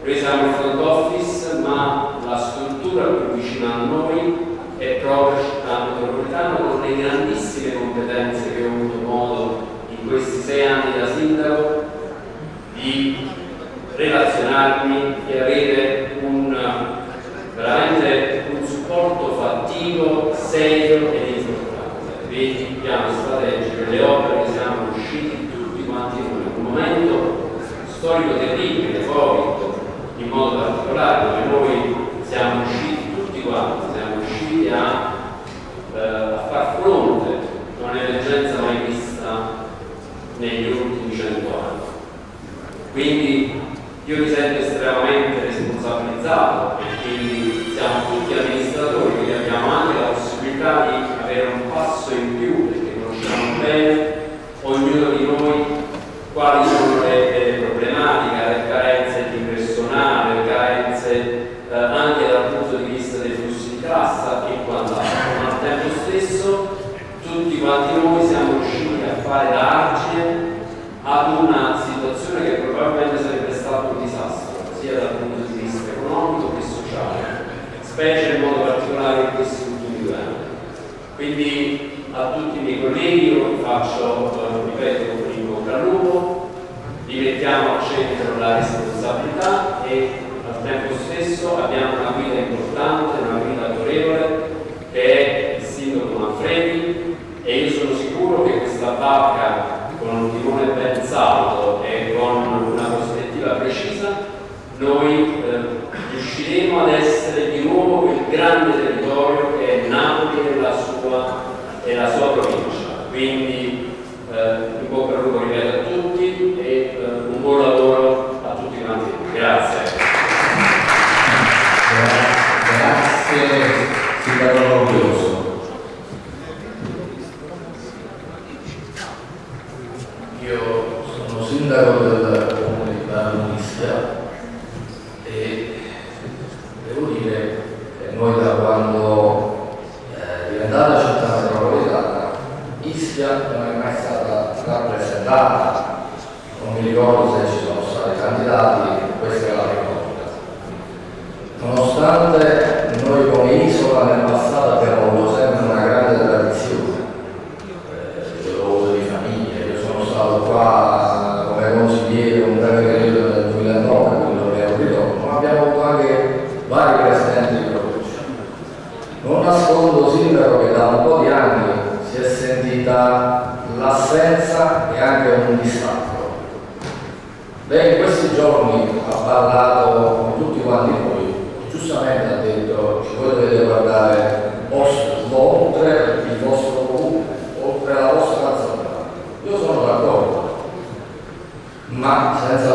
noi siamo il front office, ma la struttura più vicina a noi è proprio città metropolitana con le grandissime competenze che ho avuto modo in questi sei anni da sindaco di relazionarmi e avere un, veramente un supporto fattivo, serio storico del libro, del Covid, in modo particolare, dove noi siamo usciti tutti quanti, siamo riusciti a barca con un timone ben saldo e con una prospettiva precisa, noi eh, riusciremo ad essere di nuovo il grande territorio che è Napoli e la sua, e la sua provincia. Quindi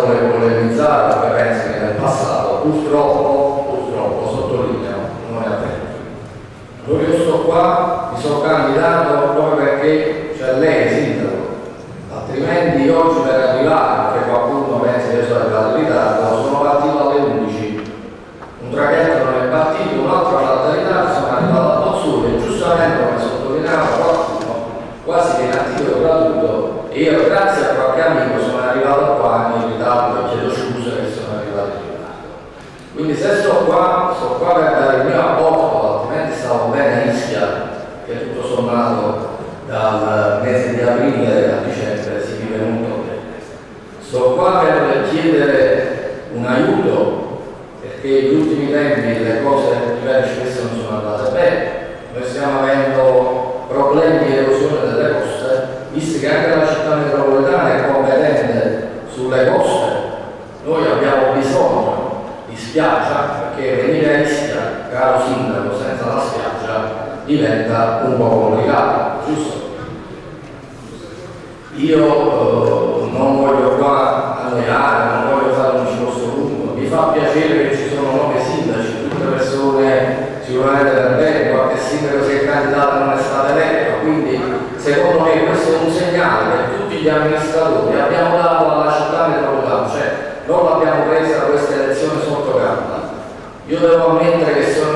voler polemizzare la preferenza che nel passato purtroppo, purtroppo sottolineo, non è avvenuto. Io sto qua, mi sono candidato proprio perché c'è cioè lei sindaco, altrimenti oggi popolo legato, giusto? Io eh, non voglio qua alleare, non voglio fare un discorso lungo, mi fa piacere che ci sono nove sindaci, tutte persone sicuramente da bene, qualche sindaco si è candidato non è stato eletto, quindi secondo me questo è un segnale per tutti gli amministratori, abbiamo dato alla città metropolitana, cioè non l'abbiamo presa questa elezione sotto carta. Io devo ammettere che sono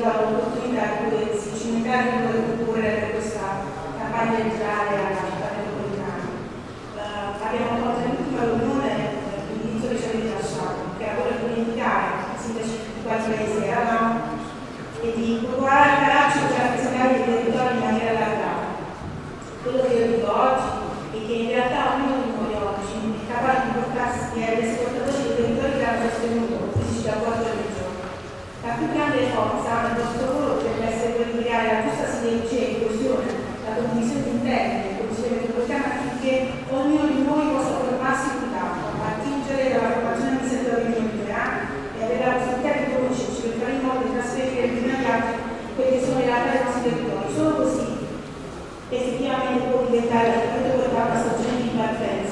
dà l'opportunità di potersi cimentare in nuove culture per questa campagna elettorale alla più grande forza del nostro lavoro per essere quello di creare la giusta sinergia e inclusione, la condivisione interna e condivisione metropolitana affinché ognuno di noi possa trovarsi in campo, attingere dalla formazione del settore migliora e avere la possibilità di conoscerci per fare in modo di trasferire prima agli altri quelle che sono le realtà dei nostri territori. Solo così effettivamente può diventare la portata stagione di partenza.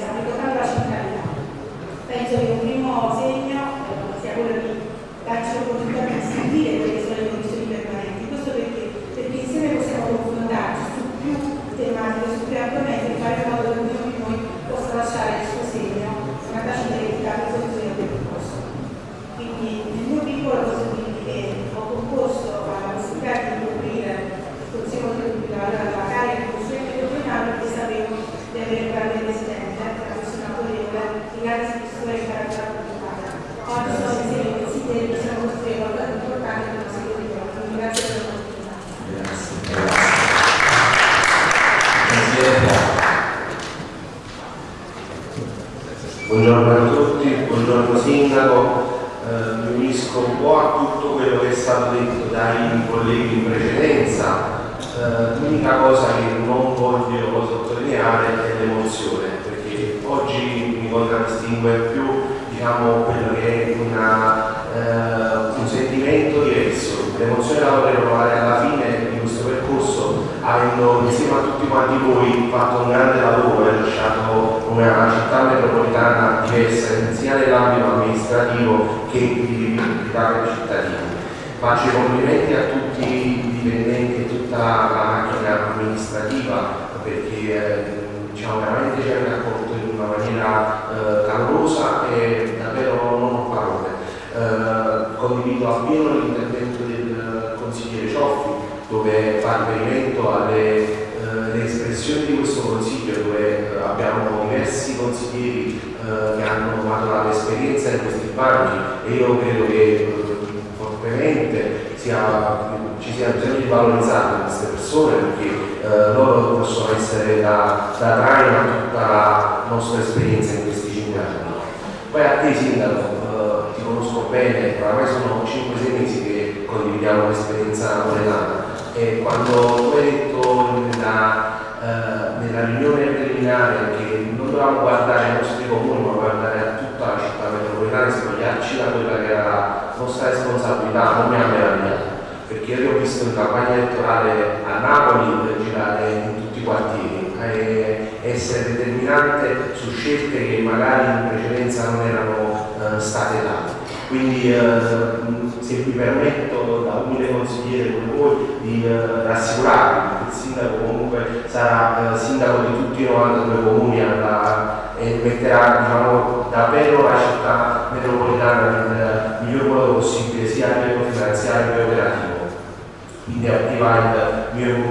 Campagna elettorale a Napoli girare in tutti i quartieri e essere determinante su scelte che magari in precedenza non erano eh, state date. Quindi eh, se mi permetto da umile consigliere con voi di eh, rassicurarvi che il sindaco comunque sarà eh, sindaco di tutti i 92 comuni alla, e metterà diciamo, davvero la città metropolitana nel miglior modo possibile sia a livello finanziario che operativo attiva il mio in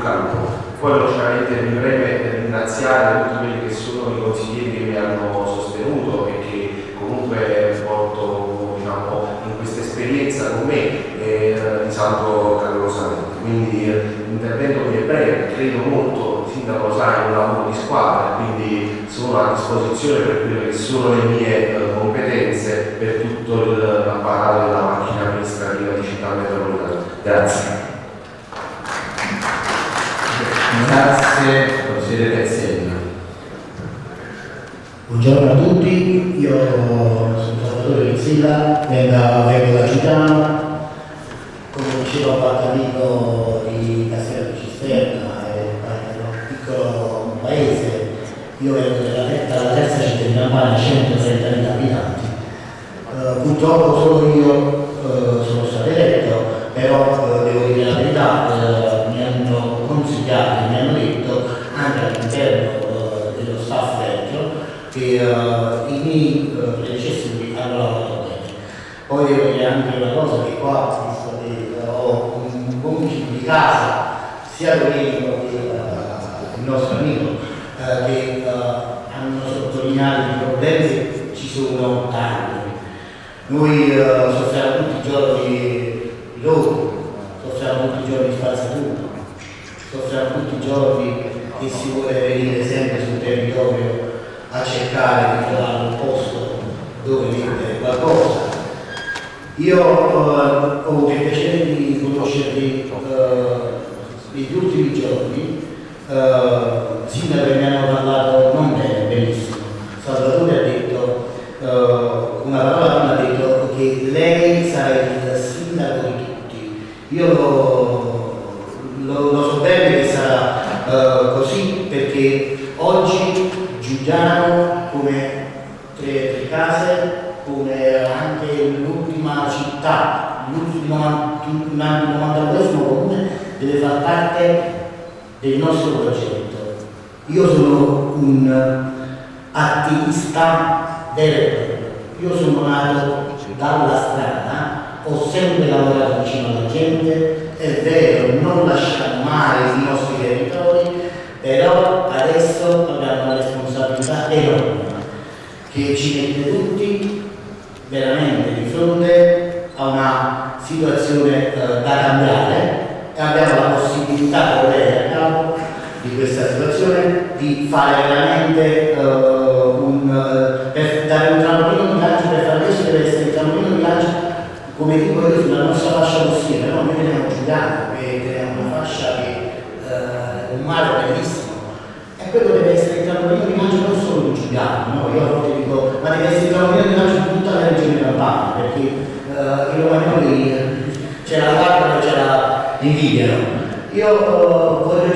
Poi logicamente mi preme ringraziare tutti quelli che sono i consiglieri che mi hanno sostenuto e che comunque porto diciamo, in questa esperienza con me e risalto calorosamente. Quindi l'intervento mi è breve, credo molto, il sindaco sa, in un lavoro di squadra, quindi sono a disposizione per quelle che sono le mie eh, competenze per tutto l'apparato della macchina amministrativa di città metropolitana. Grazie. Grazie, consigliere Pezzella. Buongiorno a tutti, io sono Salvatore Pezzella, vengo, da Giuliano, come diceva Bartolino di Castello Cisterna, è un piccolo paese, io vengo dalla terza città di Campania, 130.000 abitanti. Uh, purtroppo solo io uh, sono stato eletto, però uh, devo dire la verità, consigliati mi hanno detto anche all'interno uh, dello staff vecchio che uh, i miei predecessori hanno lavorato bene. Poi devo dire anche una cosa che qua visto che ho un buon di casa, sia Domenico che il nostro amico, che hanno sottolineato i problemi che ci sono tanti. Noi soffriamo tutti i giorni di loro, soffriamo tutti i giorni di spazzatura, soffriamo tutti i giorni che si vuole venire sempre sul territorio a cercare di trovare un posto dove mettere qualcosa. Io uh, ho avuto il piacere di conoscervi uh, negli ultimi giorni, uh, sindaco mi hanno parlato non bene, benissimo. Salvatore ha detto, uh, una parola prima ha detto che lei sarà il sindaco di tutti. Io lo lo, lo so bene che uh, così perché oggi Giuliano come tre, tre case, come anche l'ultima città, l'ultimo 92 comune deve far parte del nostro progetto. Io sono un attivista vero io sono nato dalla strada, ho sempre lavorato vicino alla gente, è vero, non lasciamo mai i nostri territori, però adesso abbiamo una responsabilità enorme che ci mette tutti veramente di fronte a una situazione eh, da cambiare e abbiamo la possibilità volere a capo di questa situazione di fare veramente eh, un, eh, per dare un trampolino di lancio per fare questo deve essere il trampolino di lancio come dico io sulla nostra fascia costiera, no? noi veniamo giuliano, che teniamo una fascia che eh, un mare bellissimo, e quello deve essere il trampolino di lancio non solo di Giuliano, no? io a volte dico, ma deve essere il trampolino di lancio di tutta la regione campana, perché eh, i romagnoli c'era la carta c'era l'invidia. Io uh, vorrei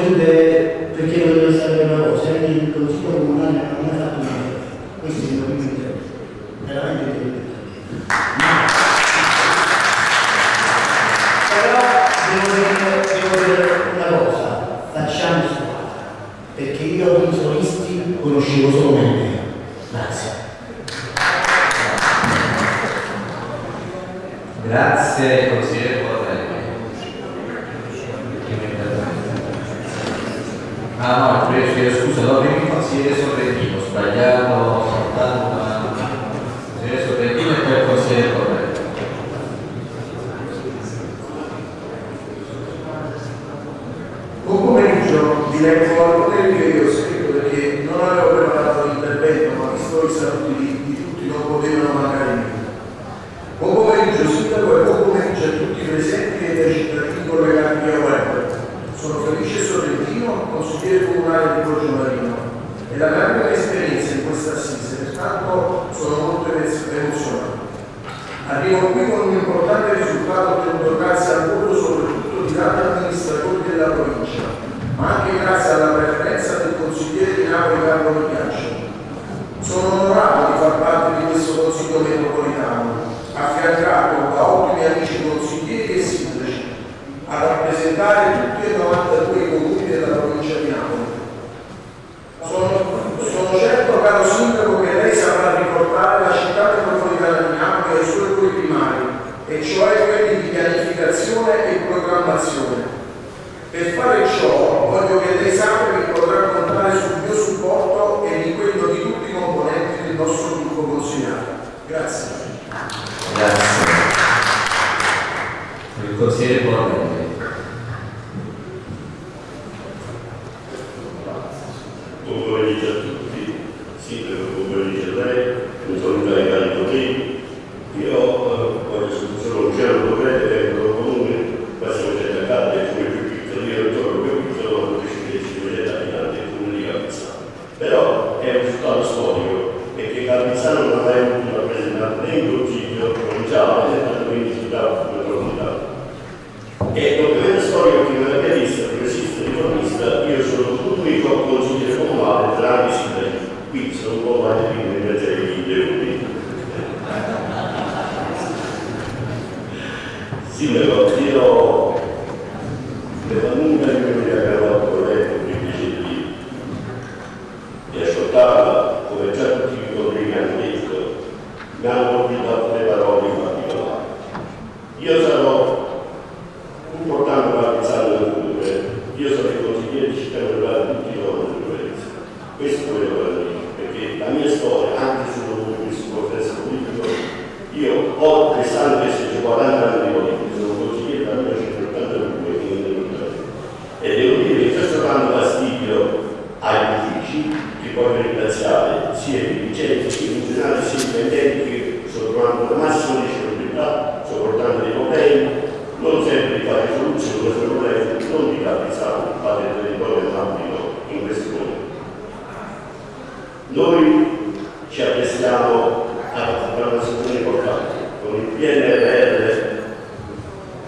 Noi ci apprestiamo a partecipare una situazione importante, con il PNRR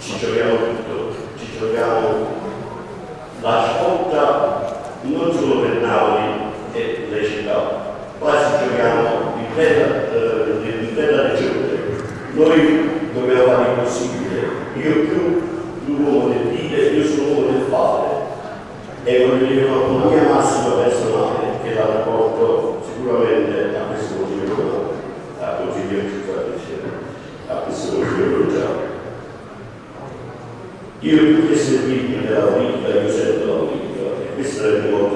ci giochiamo tutto, ci giochiamo la sponda non solo per Napoli e le città, ma ci giochiamo l'intera eh, regione. Noi dobbiamo fare il possibile, io più l'uomo del dire, io sono l'uomo del fare. E voglio dire una mia massima personale sicuramente a questo motivo a consigliere a questo motivo già. Io più che servirmi della vita io sento la vita e questo è il mio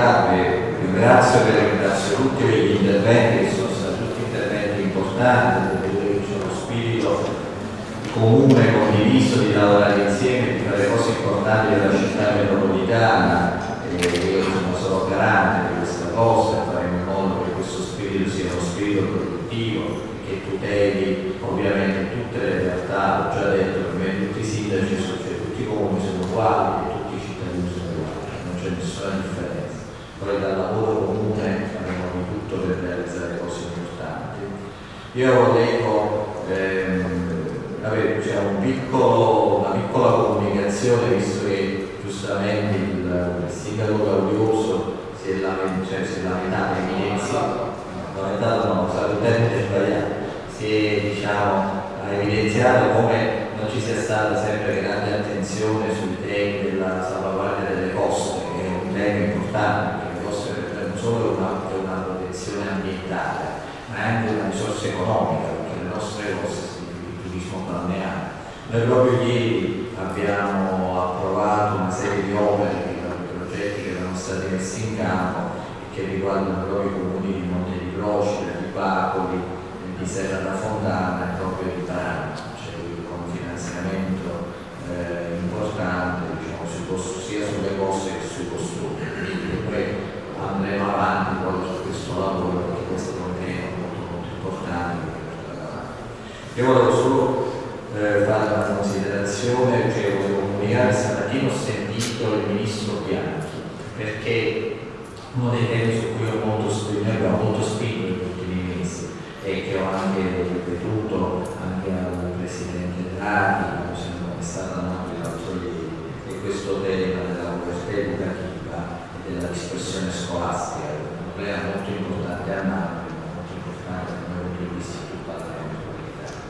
salutarvi, ringrazio e ringrazio tutti per gli interventi che sono stati tutti interventi importanti, perché c'è uno spirito comune, condiviso di lavorare insieme, di fare cose importanti per la città metropolitana e io sono solo garante di questa cosa e faremo in modo che questo spirito sia uno spirito produttivo che tuteli ovviamente tutte le realtà, ho già detto, per me tutti i sindaci, cioè, tutti i comuni sono uguali tutti i cittadini sono uguali, non c'è nessuna differenza. Poi dal lavoro comune faremo di tutto per realizzare cose importanti. Io volevo ehm, avere cioè, un piccolo, una piccola comunicazione, visto che giustamente il, il sindaco Gaudioso si è lamentato, cioè, si è lamentato, evidenziato, lamentato no, sbagliato, si è diciamo, ha evidenziato come non ci sia stata sempre grande attenzione sui temi della salvaguardia delle coste, che è un tema importante, perché le coste non solo una, una protezione ambientale, ma è anche una risorsa economica, perché le nostre coste significa il turismo balneare. Noi proprio ieri abbiamo approvato una serie di opere, di progetti che erano stati messi in campo e che riguardano proprio i comuni di Monte di Procida, di Bacoli, di Serra da Fontana e proprio di Taranto, con un finanziamento eh, importante diciamo, costi, sia sulle coste che sui costumi. Andremo avanti poi su questo lavoro perché questo è un tema molto, molto importante. Io volevo solo eh, fare una considerazione, cioè volevo comunicare, stamattina ho sentito il ministro Bianchi, perché uno dei temi su cui ho molto spinto, abbiamo molto spinto negli ultimi mesi e che ho anche ripetuto anche al Presidente Draghi, quando siamo stati a Napoli l'altro ieri, è questo tema della e della dispersione scolastica, un problema molto importante a Napoli, molto importante dal mio punto di vista in tutta la metropolitana.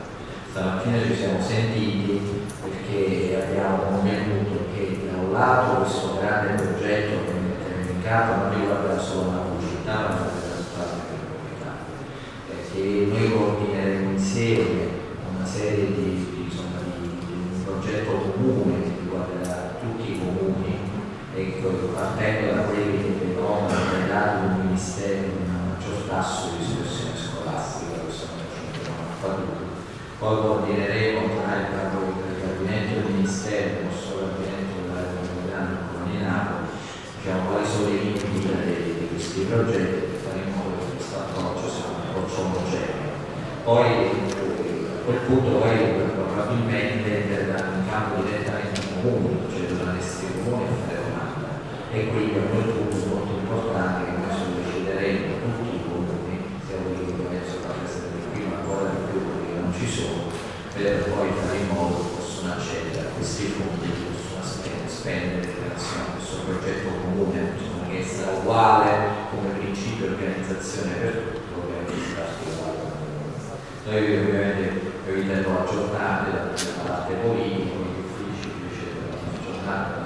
Stamattina ci siamo sentiti perché abbiamo convenuto che da un lato questo grande progetto che metteremo in campo non riguarda solo la città, ma tutta la metropolitana. Perché noi coordineremo insieme una serie di, insomma, di, di un progetto comune che riguarderà tutti i comuni e partendo da quelli che vedono legati un ministero un maggior tasso di discussione scolastica, questo non ci mettiamo poi coordineremo tra il, gabinetto del Ministero, non solo il gabinetto come di Napoli, diciamo quali sono i limiti di, questi progetti? E faremo questo approccio sia un approccio omogeneo. Poi a quel punto poi probabilmente entreranno in campo direttamente i comuni, cioè a fare domanda e quindi a quel punto molto importante che noi solleciteremo tutti i comuni, sia quelli che penso che essere qui ma ancora di più che non ci sono, per poi fare in modo che possano accedere a questi fondi che possono spendere in relazione a questo progetto comune, che sarà uguale come principio di organizzazione per tutto. Noi ovviamente eviteremo aggiornare dalla parte politica, gli uffici devono aggiornare